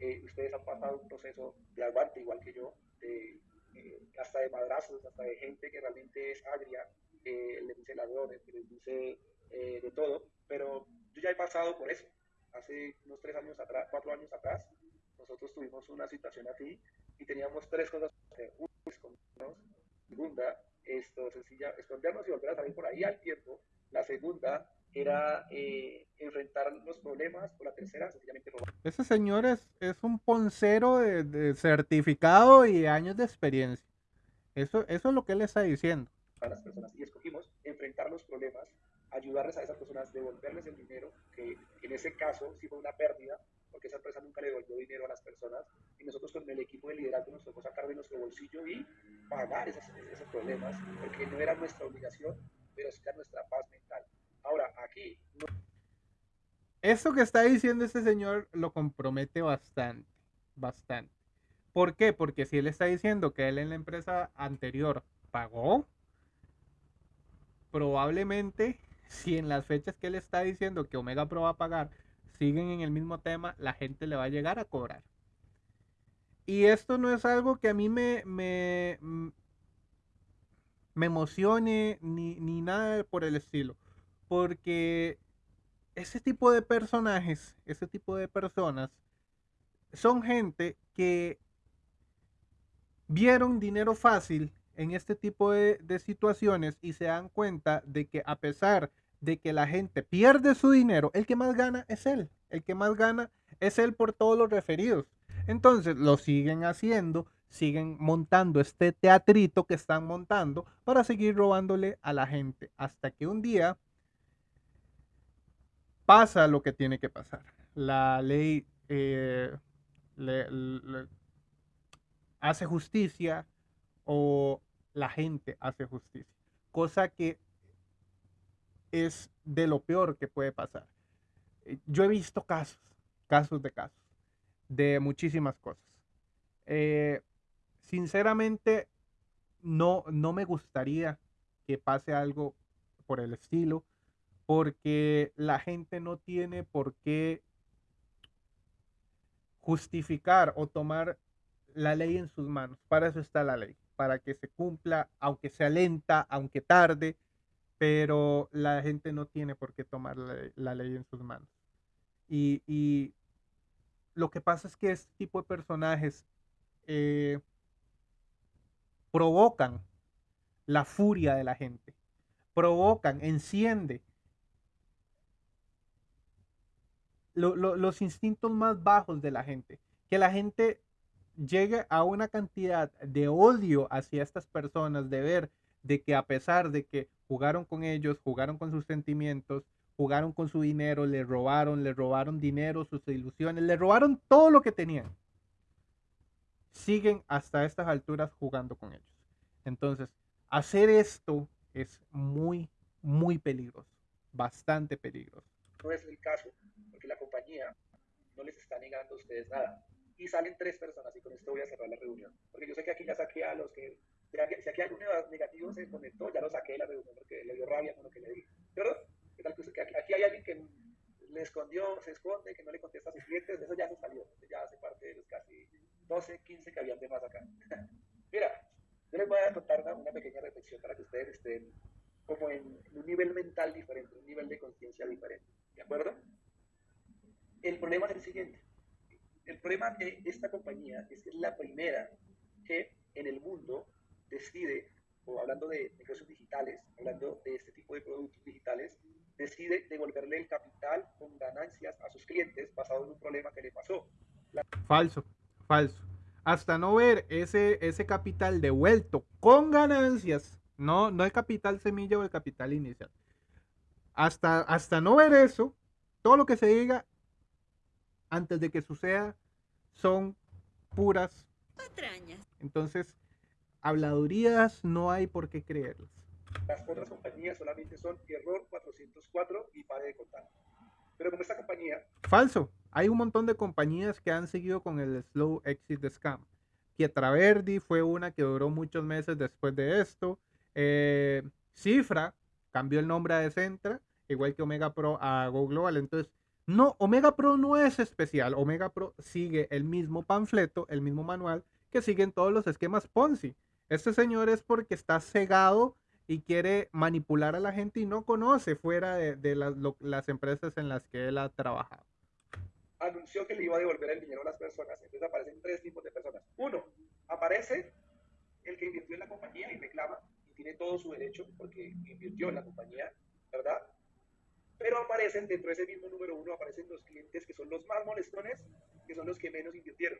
Eh, ustedes han pasado un proceso de aguante, igual que yo, de, eh, hasta de madrazos, hasta de gente que realmente es agria, les dice ladrones, que les dice de todo, pero yo ya he pasado por eso. Hace unos tres años atrás, cuatro años atrás, nosotros tuvimos una situación así y teníamos tres cosas que hacer. Una, segunda, esto, sencilla, escondernos y volver a salir por ahí al tiempo. La segunda era eh, enfrentar los problemas. O la tercera, sencillamente robar. Ese señor es, es un poncero de, de, certificado y años de experiencia. Eso, eso es lo que él está diciendo. A las personas. Y escogimos enfrentar los problemas, ayudarles a esas personas, devolverles el dinero, que en ese caso sí fue una pérdida, porque esa empresa nunca le devolvió dinero a las personas y nosotros con el equipo de liderazgo nos tocó sacar de nuestro bolsillo y pagar esos, esos problemas, porque no era nuestra obligación, pero sí era nuestra paz mental. Ahora, aquí... Que está diciendo este señor lo compromete bastante, bastante. ¿Por qué? Porque si él está diciendo que él en la empresa anterior pagó, probablemente si en las fechas que él está diciendo que Omega Pro va a pagar siguen en el mismo tema, la gente le va a llegar a cobrar. Y esto no es algo que a mí me, me, me emocione ni, ni nada por el estilo. Porque ese tipo de personajes, ese tipo de personas, son gente que vieron dinero fácil en este tipo de, situaciones y se dan cuenta de que a pesar de que la gente pierde su dinero, el que más gana es él. El que más gana es él por todos los referidos. Entonces lo siguen haciendo, siguen montando este teatrito que están montando para seguir robándole a la gente. Hasta que un día pasa lo que tiene que pasar. La ley eh, le, hace justicia o la gente hace justicia. Cosa que es de lo peor que puede pasar. Eh, yo he visto casos, casos de casos, de muchísimas cosas. Eh, sinceramente, no, no me gustaría que pase algo por el estilo, porque la gente no tiene por qué justificar o tomar la ley en sus manos. Para eso está la ley, para que se cumpla, aunque sea lenta, aunque tarde, pero la gente no tiene por qué tomar la, la ley en sus manos. Y, y, lo que pasa es que este tipo de personajes eh, provocan la furia de la gente, provocan, enciende lo, lo, los instintos más bajos de la gente, que la gente llegue a una cantidad de odio hacia estas personas, de ver de que a pesar de que jugaron con ellos, jugaron con sus sentimientos, jugaron con su dinero, le robaron, le robaron dinero, sus ilusiones, le robaron todo lo que tenían. Siguen hasta estas alturas jugando con ellos. Entonces, hacer esto es muy, muy peligroso, bastante peligroso. No es el caso, porque la compañía no les está negando a ustedes nada. Y salen tres personas, y con esto voy a cerrar la reunión. Porque yo sé que aquí ya saqué a los que si aquí algún negativo se conectó, ya lo saqué de la reunión porque le dio rabia con lo que le dije. ¿Cierto? Aquí hay alguien que le escondió, se esconde, que no le contesta a sus clientes, eso ya se salió, ya hace parte de los casi 12, 15 que habían de más acá. Mira, yo les voy a contar una, una, pequeña reflexión para que ustedes estén como en un nivel mental diferente, un nivel de conciencia diferente. ¿De acuerdo? El problema es el siguiente. El problema de esta compañía es que es la primera que en el mundo decide, o hablando de negocios digitales, hablando de este tipo de productos digitales, decide devolverle el capital con ganancias a sus clientes basado en un problema que le pasó. Falso, falso. Hasta no ver ese, ese capital devuelto con ganancias, no, no el capital semilla o el capital inicial. Hasta, hasta no ver eso, todo lo que se diga antes de que suceda son puras patrañas. Entonces, habladurías no hay por qué creerlas. Las otras compañías solamente son error 404 y pare de contar. Pero como esta compañía... Falso. Hay un montón de compañías que han seguido con el slow exit de scam. Pietraverdi fue una que duró muchos meses después de esto. Eh, Cifra cambió el nombre a Decentra, igual que Omega Pro a Go Global. Entonces, no, Omega Pro no es especial. Omega Pro sigue el mismo panfleto, el mismo manual que siguen todos los esquemas Ponzi. Este señor es porque está cegado y quiere manipular a la gente y no conoce fuera de, las, empresas en las que él ha trabajado. Anunció que le iba a devolver el dinero a las personas. Entonces aparecen tres tipos de personas. Uno, aparece el que invirtió en la compañía y reclama y tiene todo su derecho porque invirtió en la compañía, ¿verdad? Pero aparecen dentro de ese mismo número uno, aparecen los clientes que son los más molestones, que son los que menos invirtieron.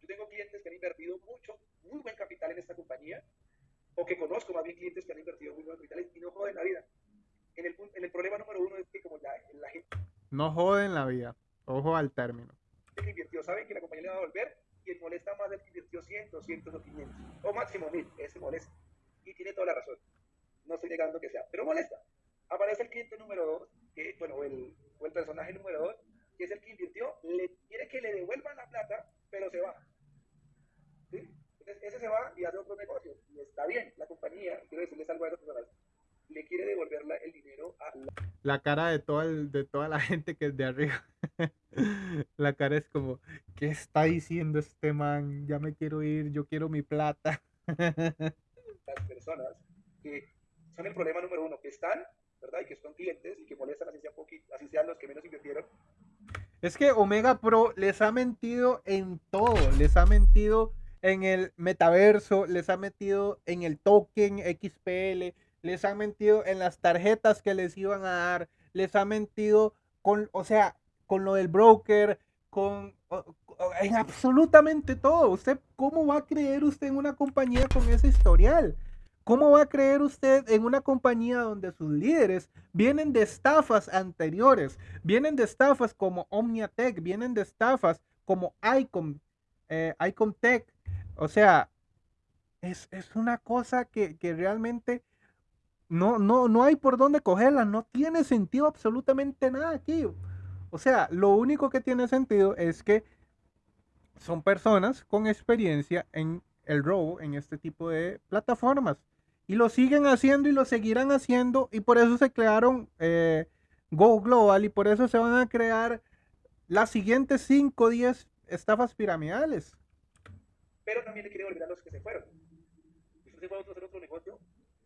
Yo tengo clientes que han invertido mucho, muy buen capital en esta compañía, o que conozco más bien clientes que han invertido muy buenos capitales y no joden la vida. En el, en el problema número uno es que como la, la gente... No joden la vida. Ojo al término. El que invirtió sabe que la compañía le va a devolver y el molesta más el que invirtió 100, 200 o 500. O máximo 1000. Ese molesta. Y tiene toda la razón. No estoy negando que sea, pero molesta. Aparece el cliente número 2, que, bueno, el, o el personaje número 2, que es el que invirtió, le quiere que le devuelvan la plata, pero se va. ¿Sí? ese se va y hace otro negocio. Y está bien, la compañía, quiero decirles algo a esas personas, le quiere devolver el dinero a la... la cara de, todo el, de toda la gente que es de arriba. la cara es como, ¿qué está diciendo este man? Ya me quiero ir, yo quiero mi plata. Las personas que son el problema número uno, que están, Y que son clientes y que molestan así, los que menos invirtieron. Es que Omega Pro les ha mentido en todo, les ha mentido en el metaverso, les ha metido en el token XPL, les ha mentido en las tarjetas que les iban a dar, les ha mentido con, o sea, con lo del broker, con en absolutamente todo. Usted, ¿cómo va a creer usted en una compañía con ese historial? ¿Cómo va a creer usted en una compañía donde sus líderes vienen de estafas anteriores? Vienen de estafas como Omniatech, vienen de estafas como Icon, eh, Icon Tech, o sea, es, una cosa que, realmente no, no, no hay por dónde cogerla, no tiene sentido absolutamente nada aquí. O sea, lo único que tiene sentido es que son personas con experiencia en el robo en este tipo de plataformas. Y lo siguen haciendo y lo seguirán haciendo. Y por eso se crearon eh, Go Global y por eso se van a crear las siguientes 5 o 10 estafas piramidales pero también le quiere volver a los que se fueron. Si usted se fue a hacer otro negocio,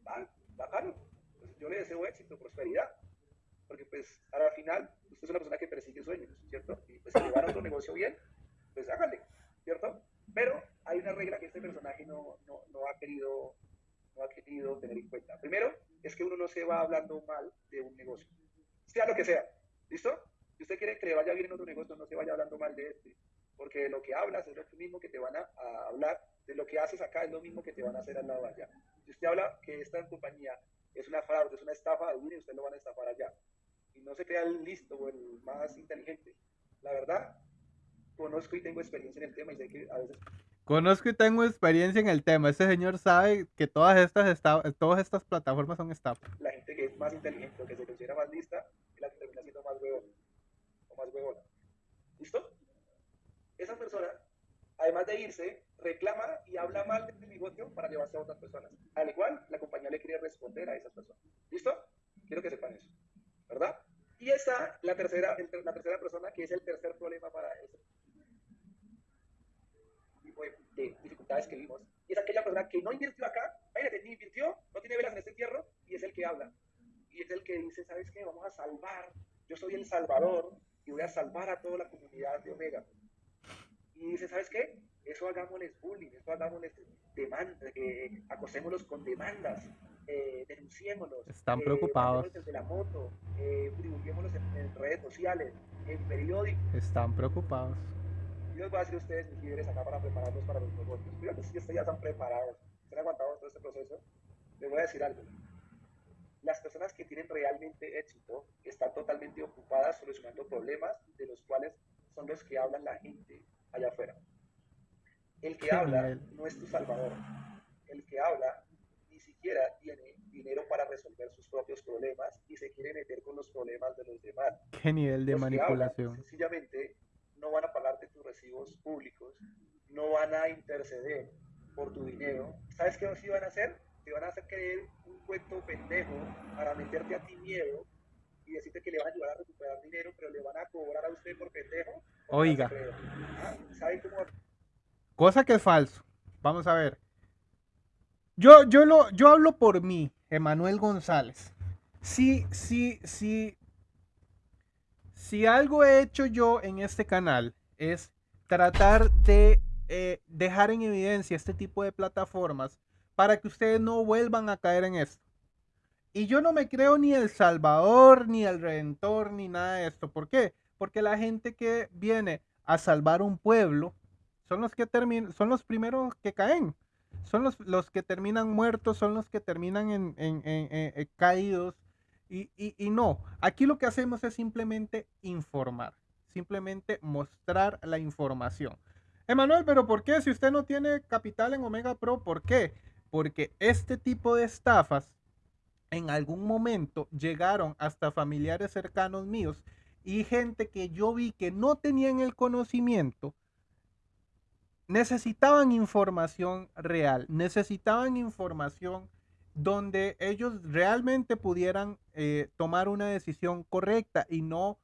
va, bacano. Pues yo le deseo éxito, prosperidad. Porque pues al final usted es una persona que persigue sueños, ¿cierto? Y pues si le van a otro negocio bien, pues hágale, ¿cierto? Pero hay una regla que este personaje no, no, no, ha querido, no ha querido tener en cuenta. Primero, es que uno no se va hablando mal de un negocio, sea lo que sea, ¿listo? Si usted quiere que le vaya bien en otro negocio, no se vaya hablando mal de este porque lo que hablas es lo mismo que te van a, hablar, de lo que haces acá es lo mismo que te van a hacer al lado allá. Si usted habla que esta compañía es una fraude, es una estafa, y usted lo van a estafar allá. Y no se crea el listo o el más inteligente. La verdad, conozco y tengo experiencia en el tema y sé que a veces... Conozco y tengo experiencia en el tema. Este señor sabe que todas estas, todas estas plataformas son estafas. La gente que es más inteligente o que se considera más lista es la que termina siendo más huevona o más huevona. ¿Listo? esa persona Además de irse, reclama y habla mal del negocio para llevarse a otras personas. Al igual, la compañía le quiere responder a esas personas. ¿Listo? Quiero que sepan eso. ¿Verdad? Y esa, la tercera, la tercera persona, que es el tercer problema para ese de, dificultades que vimos. Y es aquella persona que no invirtió acá, ni invirtió, no tiene velas en este entierro, y es el que habla. Y es el que dice, ¿sabes qué? Vamos a salvar. Yo soy el salvador y voy a salvar a toda la comunidad de Omega. Y dice, ¿sabes qué? Eso hagámosles bullying, eso hagámosles demanda, eh, acosémoslos con demandas, eh, denunciémoslos. Están eh, preocupados. Desde la moto, eh, en, en, redes sociales, en periódicos. Están preocupados. Y les voy a decir a ustedes, mis líderes, acá para prepararlos para los negocios. Fíjate si ya están preparados, están aguantados todo este proceso. Les voy a decir algo. Las personas que tienen realmente éxito están totalmente ocupadas solucionando problemas de los cuales son los que hablan la gente allá afuera. El que habla no es tu salvador. El que habla ni siquiera tiene dinero para resolver sus propios problemas y se quiere meter con los problemas de los demás. ¿Qué nivel de manipulación? sencillamente no van a pagarte tus recibos públicos, no van a interceder por tu dinero. ¿Sabes qué sí van a hacer? Te van a hacer creer un cuento pendejo para meterte a ti miedo y decirte que le van a ayudar a recuperar dinero, pero le van a cobrar a usted por pendejo. Oiga. Ah, cómo? Cosa que es falso. Vamos a ver. Yo, yo, lo, yo hablo por mí, Emanuel González. Sí, sí, sí. Si algo he hecho yo en este canal es tratar de eh, dejar en evidencia este tipo de plataformas para que ustedes no vuelvan a caer en esto. Y yo no me creo ni el Salvador, ni el Redentor, ni nada de esto. ¿Por qué? Porque la gente que viene a salvar un pueblo son los que son los primeros que caen. Son los, los que terminan muertos, son los que terminan en, en, caídos. Y, no, aquí lo que hacemos es simplemente informar, simplemente mostrar la información. Emanuel, pero ¿por qué? Si usted no tiene capital en Omega Pro, ¿por qué? Porque este tipo de estafas en algún momento llegaron hasta familiares cercanos míos y gente que yo vi que no tenían el conocimiento, necesitaban información real, necesitaban información donde ellos realmente pudieran eh, tomar una decisión correcta y no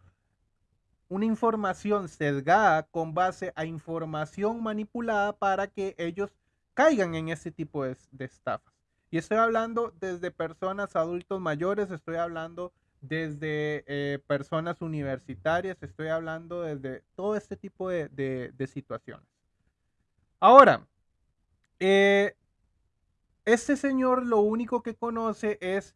una información sesgada con base a información manipulada para que ellos caigan en ese tipo de, de estafas. Y estoy hablando desde personas adultos mayores, estoy hablando desde eh, personas universitarias, estoy hablando desde todo este tipo de, situaciones. Ahora, eh, este señor lo único que conoce es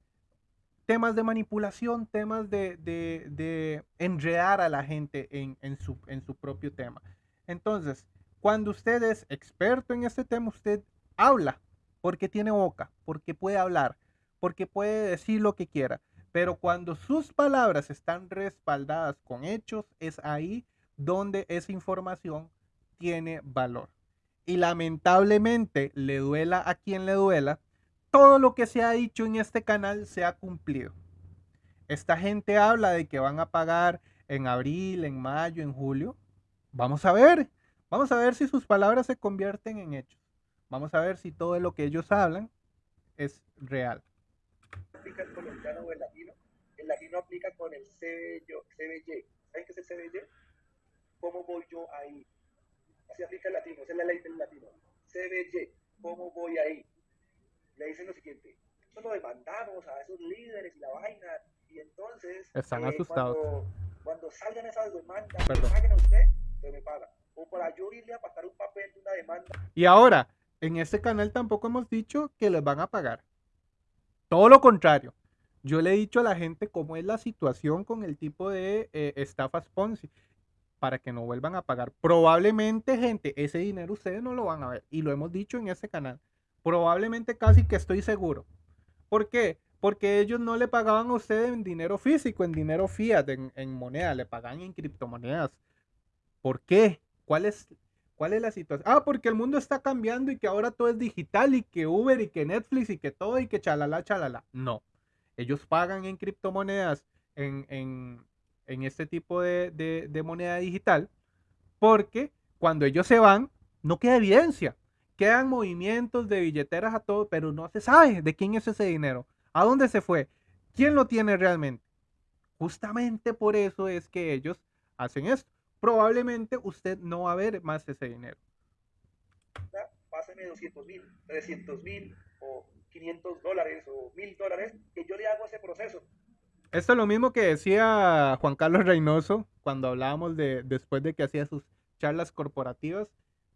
temas de manipulación, temas de, enredar a la gente en, en, su, en su propio tema. Entonces, cuando usted es experto en este tema, usted habla porque tiene boca, porque puede hablar, porque puede decir lo que quiera. Pero cuando sus palabras están respaldadas con hechos, es ahí donde esa información tiene valor. Y lamentablemente, le duela a quien le duela, todo lo que se ha dicho en este canal se ha cumplido. Esta gente habla de que van a pagar en abril, en mayo, en julio. Vamos a ver, vamos a ver si sus palabras se convierten en hechos. Vamos a ver si todo lo que ellos hablan es real. ¿Aplica el colombiano o el latino? El latino aplica con el. ¿Saben qué es el? ¿Cómo voy yo ahí? Así aplica el latino, esa es la ley del latino. CBY, ¿cómo voy ahí? Le dicen lo siguiente, eso lo demandamos a esos líderes y la vaina, y entonces... Están eh, asustados. Cuando, cuando, salgan esas demandas, Perdón. paguen a usted, me paga. O para yo irle a pasar un papel de una demanda. Y ahora, en este canal tampoco hemos dicho que les van a pagar. Todo lo contrario. Yo le he dicho a la gente cómo es la situación con el tipo de eh, estafas Ponzi para que no vuelvan a pagar. Probablemente, gente, ese dinero ustedes no lo van a ver. Y lo hemos dicho en ese canal. Probablemente casi que estoy seguro. ¿Por qué? Porque ellos no le pagaban a ustedes en dinero físico, en dinero fiat, en, moneda, le pagan en criptomonedas. ¿Por qué? ¿Cuál es ¿Cuál es la situación? Ah, porque el mundo está cambiando y que ahora todo es digital y que Uber y que Netflix y que todo y que chalala, chalala. No. Ellos pagan en criptomonedas, en, este tipo de, de, moneda digital, porque cuando ellos se van, no queda evidencia. Quedan movimientos de billeteras a todo, pero no se sabe de quién es ese dinero, a dónde se fue, quién lo tiene realmente. Justamente por eso es que ellos hacen esto. Probablemente usted no va a ver más ese dinero. Páseme 200 mil, 300 mil o 500 dólares o 1000 dólares, que yo le hago ese proceso. Esto es lo mismo que decía Juan Carlos Reynoso cuando hablábamos de después de que hacía sus charlas corporativas,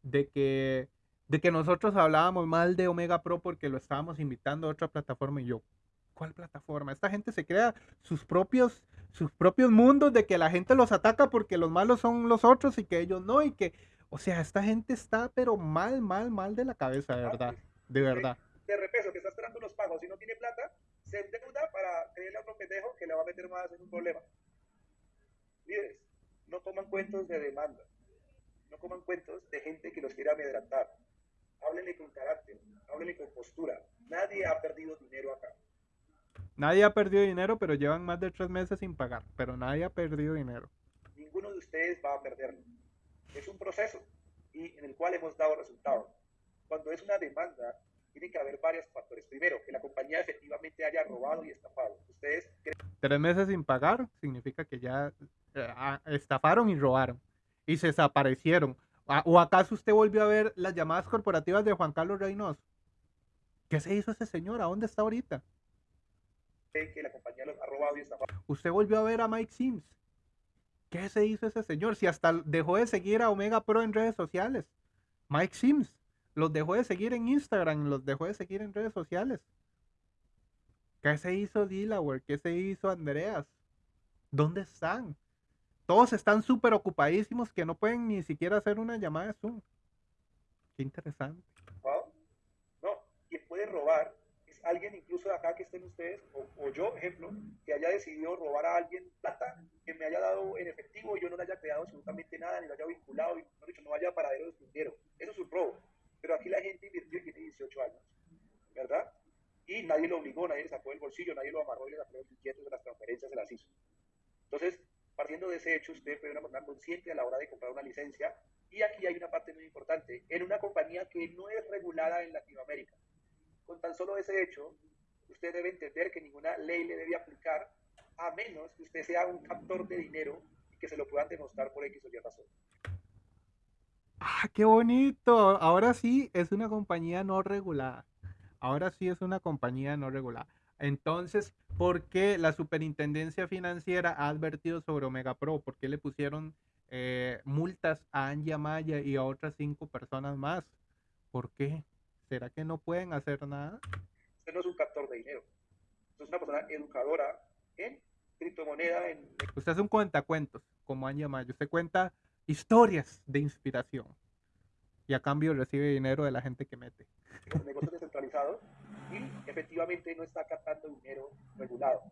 de que, de que nosotros hablábamos mal de Omega Pro porque lo estábamos invitando a otra plataforma y yo, ¿cuál plataforma? Esta gente se crea sus propios, sus propios mundos de que la gente los ataca porque los malos son los otros y que ellos no, y que, o sea, esta gente está pero mal, mal, mal de la cabeza, de verdad, de verdad. De repeso, que está esperando los pagos y no tiene plata, se endeuda para creerle a otro pendejo que le va a meter más en un problema. Líderes, no coman cuentos de demanda, no coman cuentos de gente que los quiera amedrentar. Háblenle con carácter, háblenle con postura. Nadie ha perdido dinero acá. Nadie ha perdido dinero, pero llevan más de tres meses sin pagar. Pero nadie ha perdido dinero. Ninguno de ustedes va a perderlo. Es un proceso y en el cual hemos dado resultados. Cuando es una demanda, tiene que haber varios factores. Primero, que la compañía efectivamente haya robado y estafado. Ustedes tres meses sin pagar significa que ya eh, estafaron y robaron y se desaparecieron. ¿O acaso usted volvió a ver las llamadas corporativas de Juan Carlos Reynoso? ¿Qué se hizo ese señor? ¿A dónde está ahorita? que la compañía los ha robado y estafado. Usted volvió a ver a Mike Sims. ¿Qué se hizo ese señor? Si hasta dejó de seguir a Omega Pro en redes sociales. Mike Sims los dejó de seguir en Instagram, los dejó de seguir en redes sociales. ¿Qué se hizo Delaware? ¿Qué se hizo Andreas? ¿Dónde están? Todos están súper ocupadísimos que no pueden ni siquiera hacer una llamada de Zoom. Qué interesante. No, quien puede robar alguien incluso de acá que estén ustedes, o, yo, ejemplo, que haya decidido robar a alguien plata, que me haya dado en efectivo y yo no le haya creado absolutamente nada, ni lo haya vinculado, y no, dicho, no vaya a paradero de dinero. Eso es un robo. Pero aquí la gente invirtió y tiene 18 años, ¿verdad? Y nadie lo obligó, nadie le sacó el bolsillo, nadie lo amarró y le sacó los billetes de las transferencias, se las hizo. Entonces, partiendo de ese hecho, usted puede una persona consciente a la hora de comprar una licencia. Y aquí hay una parte muy importante, en una compañía que no es regulada en Latinoamérica con tan solo ese hecho, usted debe entender que ninguna ley le debe aplicar a menos que usted sea un captor de dinero y que se lo puedan demostrar por X o Y razón. Ah, qué bonito. Ahora sí es una compañía no regulada. Ahora sí es una compañía no regulada. Entonces, ¿por qué la superintendencia financiera ha advertido sobre Omega Pro? ¿Por qué le pusieron eh, multas a Anja Maya y a otras cinco personas más? ¿Por qué? ¿Será que no pueden hacer nada? Usted no es un captor de dinero. Usted es una persona educadora en criptomoneda. En... Usted es un cuentacuentos, como han llamado. Usted cuenta historias de inspiración. Y a cambio recibe dinero de la gente que mete. Los negocios descentralizados y efectivamente no está captando dinero regulado.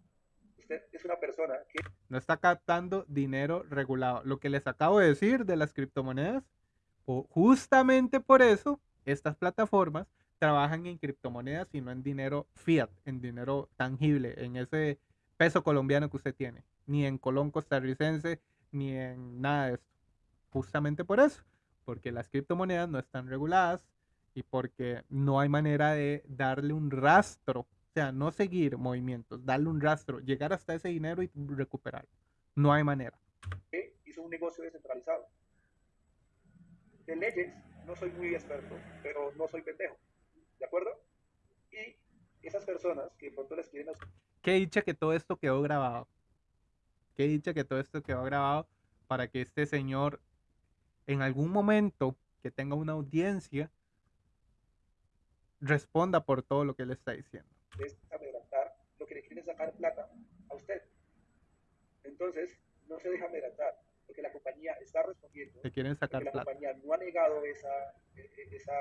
Usted es una persona que... No está captando dinero regulado. Lo que les acabo de decir de las criptomonedas, justamente por eso estas plataformas trabajan en criptomonedas y no en dinero fiat, en dinero tangible, en ese peso colombiano que usted tiene, ni en colón costarricense, ni en nada de esto. Justamente por eso, porque las criptomonedas no están reguladas y porque no hay manera de darle un rastro, o sea, no seguir movimientos, darle un rastro, llegar hasta ese dinero y recuperarlo. No hay manera. Hizo un negocio descentralizado. De leyes no soy muy experto, pero no soy pendejo. ¿De acuerdo? Y esas personas que pronto les quieren... Qué dicha que todo esto quedó grabado. Qué dicha que todo esto quedó grabado para que este señor en algún momento que tenga una audiencia responda por todo lo que él está diciendo. Es adelantar lo que le quieren sacar plata a usted. Entonces, no se deja adelantar porque la compañía está respondiendo. Que quieren sacar la compañía no ha negado esa, e, e, esa,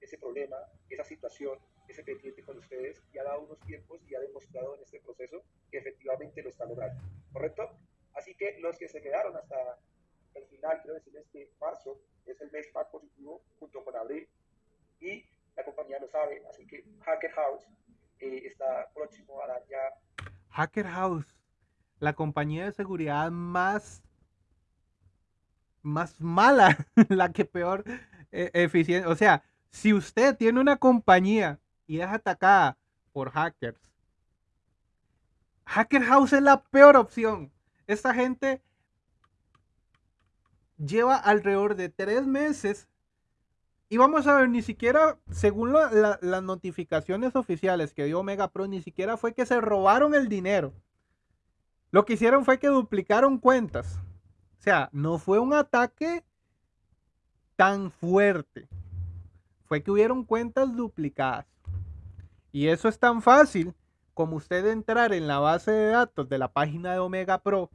ese problema, esa situación, ese pendiente con ustedes y ha dado unos tiempos y ha demostrado en este proceso que efectivamente lo está logrando. ¿Correcto? Así que los que se quedaron hasta el final, quiero decirles que marzo es el mes más positivo junto con abril y la compañía lo sabe, así que Hacker House eh, está próximo a dar ya. Hacker House, la compañía de seguridad más más mala, la que peor eh, eficiente. O sea, si usted tiene una compañía y es atacada por hackers, Hacker House es la peor opción. Esta gente lleva alrededor de tres meses y vamos a ver, ni siquiera, según las notificaciones oficiales que dio Omega Pro, ni siquiera fue que se robaron el dinero. Lo que hicieron fue que duplicaron cuentas. O sea, no fue un ataque tan fuerte. Fue que hubieron cuentas duplicadas. Y eso es tan fácil como usted entrar en la base de datos de la página de Omega Pro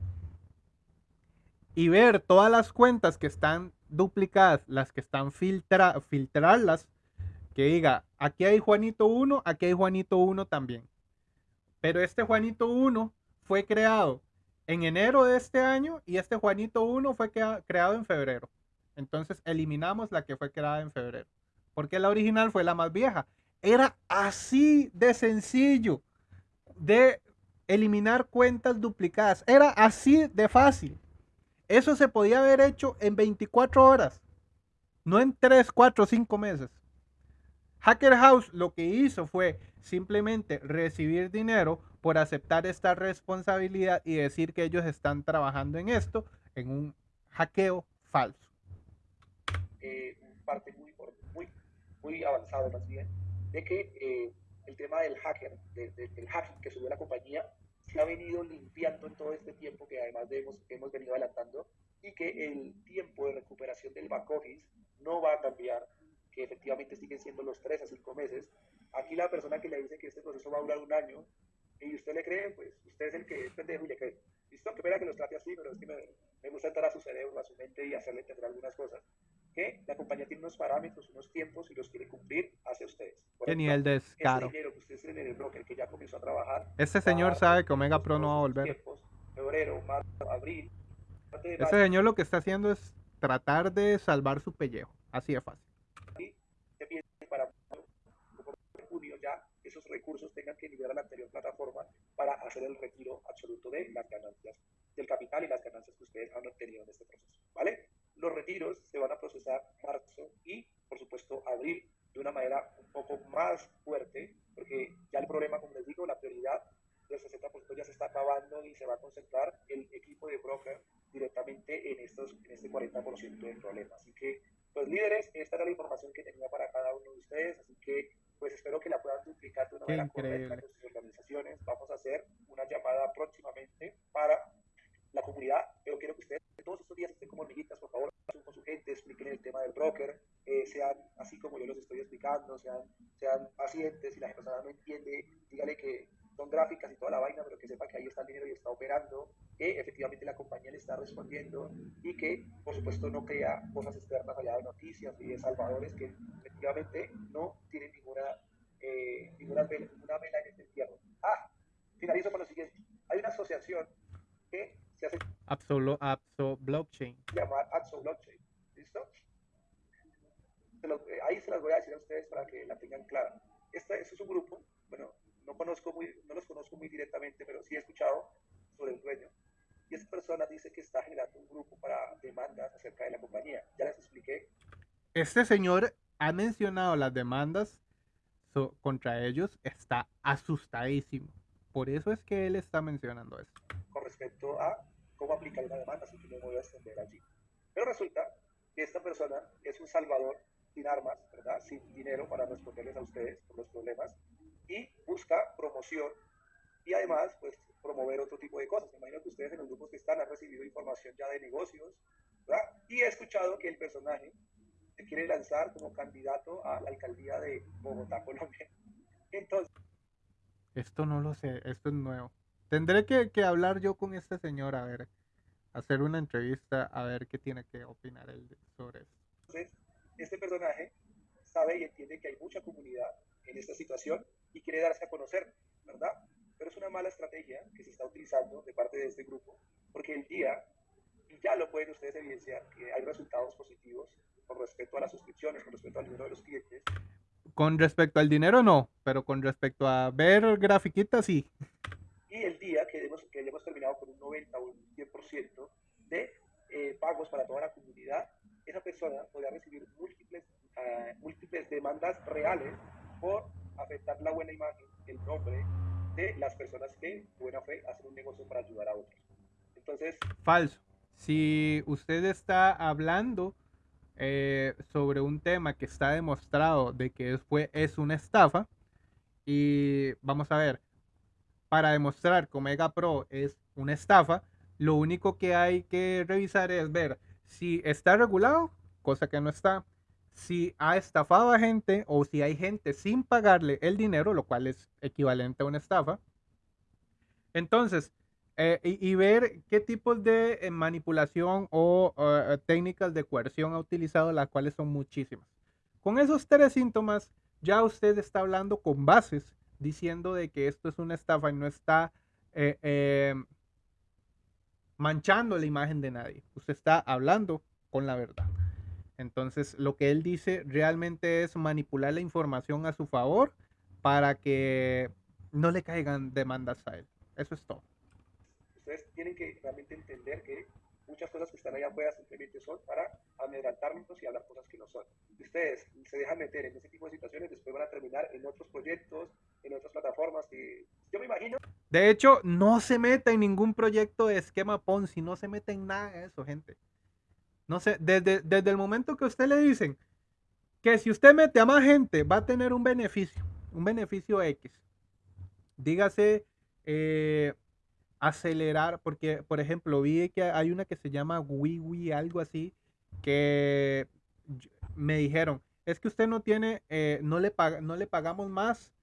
y ver todas las cuentas que están duplicadas, las que están filtrarlas, que diga, aquí hay Juanito 1, aquí hay Juanito 1 también. Pero este Juanito 1 fue creado en enero de este año y este Juanito 1 fue creado en febrero. Entonces eliminamos la que fue creada en febrero. Porque la original fue la más vieja. Era así de sencillo de eliminar cuentas duplicadas. Era así de fácil. Eso se podía haber hecho en 24 horas, no en 3, 4, 5 meses. Hacker House lo que hizo fue simplemente recibir dinero por aceptar esta responsabilidad y decir que ellos están trabajando en esto, en un hackeo falso. Eh, parte muy, muy, muy avanzado más bien, de que eh, el tema del hacker, del hacking que subió la compañía, se ha venido limpiando en todo este tiempo que además hemos, hemos venido adelantando y que el tiempo de recuperación del back office no va a cambiar, que efectivamente siguen siendo los 3 a 5 meses. Aquí la persona que le dice que este proceso va a durar un año y usted le cree, pues usted es el que es pendejo y le cree. Listo, que espera que los trate así, pero es que me, me gusta entrar a su cerebro, a su mente y hacerle entender algunas cosas que la compañía tiene unos parámetros, unos tiempos y los quiere cumplir hacia ustedes. Qué nivel de descaro. Ese dinero que ustedes tienen en el broker que ya comenzó a trabajar. Este señor sabe que Omega Pro no va a volver. Tiempos, febrero, marzo, abril. Ese señor lo que está haciendo es tratar de salvar su pellejo. Así de fácil. Y para junio ya esos recursos tengan que liberar a la anterior plataforma para hacer el retiro absoluto de las ganancias del capital y las ganancias que ustedes han obtenido en este proceso. ¿Vale? Los retiros se van a procesar marzo y, por supuesto, abril de una manera un poco más fuerte, porque ya el problema, como les digo, la prioridad del 60% ya se está acabando y se va a concentrar el equipo de broker directamente en, estos, en este 40% del problema. Así que, pues líderes, esta era la información que tenía para cada uno de ustedes, así que pues espero que la puedan duplicar de una manera correcta con sus organizaciones. Vamos a hacer una llamada próximamente para la comunidad, pero quiero que ustedes todos estos días estén como hormiguitas, por favor, con su gente, expliquen el tema del broker, eh, sean así como yo los estoy explicando, sean, sean pacientes, si la persona no entiende, dígale que son gráficas y toda la vaina, pero que sepa que ahí está el dinero y está operando, que efectivamente la compañía le está respondiendo y que, por supuesto, no crea cosas externas allá de noticias y de salvadores que efectivamente no tienen ninguna, eh, ninguna, vela, ninguna vela en este entierro. Ah, finalizo con lo siguiente. Hay una asociación que se hace Absol, Absol Blockchain. Llamar Absol Blockchain. ¿Listo? Eh, ahí se las voy a decir a ustedes para que la tengan clara. Este, este, es un grupo, bueno, no, conozco muy, no los conozco muy directamente, pero sí he escuchado sobre el dueño. Y esta persona dice que está generando un grupo para demandas acerca de la compañía. Ya les expliqué. Este señor ha mencionado las demandas contra ellos, está asustadísimo. Por eso es que él está mencionando esto. Con respecto a cómo aplicar una demanda, que no me voy a extender allí. Pero resulta que esta persona es un salvador sin armas, ¿verdad? Sin dinero para responderles a ustedes por los problemas y busca promoción y además, pues, promover otro tipo de cosas. Me imagino que ustedes en los grupos que están han recibido información ya de negocios, ¿verdad? Y he escuchado que el personaje se quiere lanzar como candidato a la alcaldía de Bogotá, Colombia. Entonces... Esto no lo sé, esto es nuevo. Tendré que, hablar yo con este señor, a ver, hacer una entrevista, a ver qué tiene que opinar él sobre esto. Entonces, este personaje sabe y entiende que hay mucha comunidad en esta situación y quiere darse a conocer, ¿verdad? Pero es una mala estrategia que se está utilizando de parte de este grupo, porque el día, y ya lo pueden ustedes evidenciar, que hay resultados positivos con respecto a las suscripciones, con respecto al número de los clientes. Con respecto al dinero no, pero con respecto a ver grafiquitas sí y el día que hemos, que terminado con un 90 o un 100% de eh, pagos para toda la comunidad, esa persona podría recibir múltiples, uh, múltiples demandas reales por afectar la buena imagen, el nombre de las personas que, buena fe, hacen un negocio para ayudar a otros. Entonces... Falso. Si usted está hablando eh, sobre un tema que está demostrado de que fue, es una estafa, y vamos a ver, para demostrar que Omega Pro es una estafa, lo único que hay que revisar es ver si está regulado, cosa que no está, si ha estafado a gente o si hay gente sin pagarle el dinero, lo cual es equivalente a una estafa. Entonces, eh, y, ver qué tipos de eh, manipulación o eh, técnicas de coerción ha utilizado, las cuales son muchísimas. Con esos tres síntomas, ya usted está hablando con bases diciendo de que esto es una estafa y no está manchando la imagen de nadie. Usted está hablando con la verdad. Entonces, lo que él dice realmente es manipular la información a su favor para que no le caigan demandas a él. Eso es todo. Ustedes tienen que realmente entender que muchas cosas que están allá afuera simplemente son para amedrantarnos y hablar cosas que no son. Ustedes se dejan meter en ese tipo de situaciones, después van a terminar en otros proyectos, en otras plataformas que yo me imagino. De hecho, no se meta en ningún proyecto de esquema Ponzi, no se meta en nada de eso, gente. No sé, desde, desde el momento que usted le dicen que si usted mete a más gente va a tener un beneficio, un beneficio X. Dígase eh, acelerar, porque por ejemplo vi que hay una que se llama WiWi, algo así, que me dijeron, es que usted no tiene, eh, no, le no le pagamos más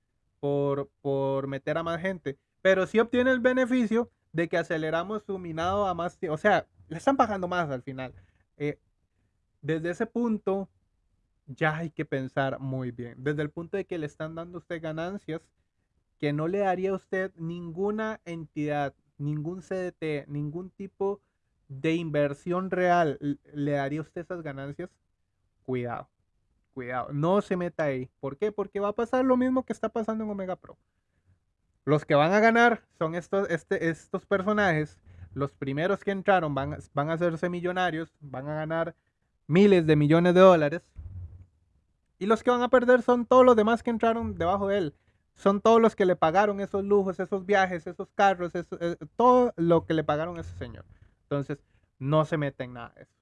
por, por meter a más gente, pero sí obtiene el beneficio de que aceleramos su minado a más, o sea, le están pagando más al final. Eh, desde ese punto ya hay que pensar muy bien. Desde el punto de que le están dando usted ganancias que no le daría a usted ninguna entidad, ningún CDT, ningún tipo de inversión real, le daría a usted esas ganancias, cuidado, cuidado, no se meta ahí. ¿Por qué? Porque va a pasar lo mismo que está pasando en Omega Pro. Los que van a ganar son estos, este, estos personajes los primeros que entraron van, a hacerse millonarios, van a ganar miles de millones de dólares. Y los que van a perder son todos los demás que entraron debajo de él. Son todos los que le pagaron esos lujos, esos viajes, esos carros, eh, todo lo que le pagaron a ese señor. Entonces, no se mete en nada eso.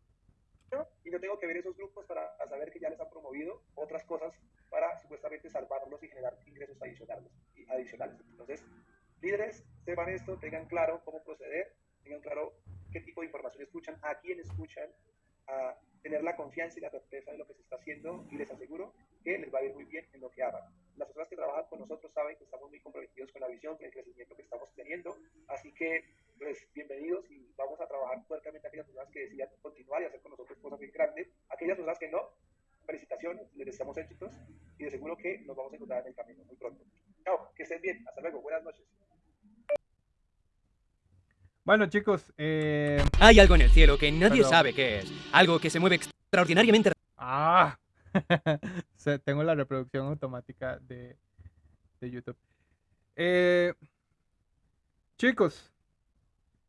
Y yo tengo que ver esos grupos para saber que ya les han promovido otras cosas para supuestamente salvarlos y generar ingresos adicionales. adicionales. Entonces, líderes, sepan esto, tengan claro cómo proceder tengan claro qué tipo de información escuchan, a quién escuchan, a tener la confianza y la certeza de lo que se está haciendo y les aseguro que les va a ir muy bien en lo que hagan. Las personas que trabajan con nosotros saben que estamos muy comprometidos con la visión, con el crecimiento que estamos teniendo, así que pues bienvenidos y vamos a trabajar fuertemente a aquellas personas que decidan continuar y hacer con nosotros cosas muy grandes, aquellas personas que no, felicitaciones, les deseamos éxitos y de seguro que nos vamos a encontrar en el camino muy pronto. Chao, que estén bien, hasta luego, buenas noches. Bueno, chicos, eh... Hay algo en el cielo que nadie sabe qué es. Algo que se mueve extraordinariamente. Ah, tengo la reproducción automática de, de YouTube. Eh... Chicos,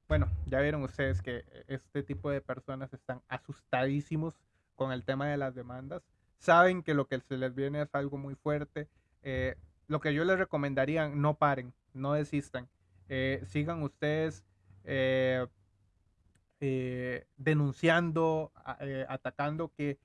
bueno, ya vieron ustedes que este tipo de personas están asustadísimos con el tema de las demandas. Saben que lo que se les viene es algo muy fuerte. Eh, lo que yo les recomendaría, no paren, no desistan. Eh, sigan ustedes eh, eh, denunciando, eh, atacando, que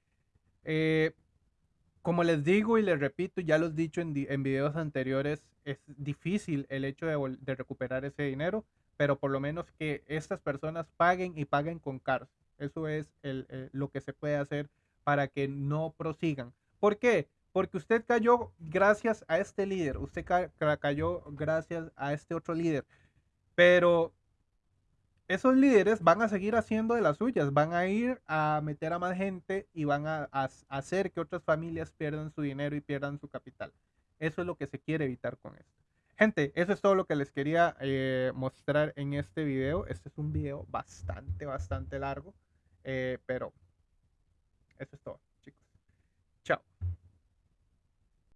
como les digo y les repito, ya los he dicho en videos anteriores, es difícil el hecho de, recuperar ese dinero, pero por lo menos que estas personas paguen y paguen con CARS. Eso es lo que se puede hacer para que no prosigan. ¿Por qué? Porque usted cayó gracias a este líder, usted cayó gracias a este otro líder, pero esos líderes van a seguir haciendo de las suyas, van a ir a meter a más gente y van a, hacer que otras familias pierdan su dinero y pierdan su capital. Eso es lo que se quiere evitar con esto. Gente, eso es todo lo que les quería eh, mostrar en este video. Este es un video bastante, bastante largo, eh, pero eso es todo, chicos. Chao.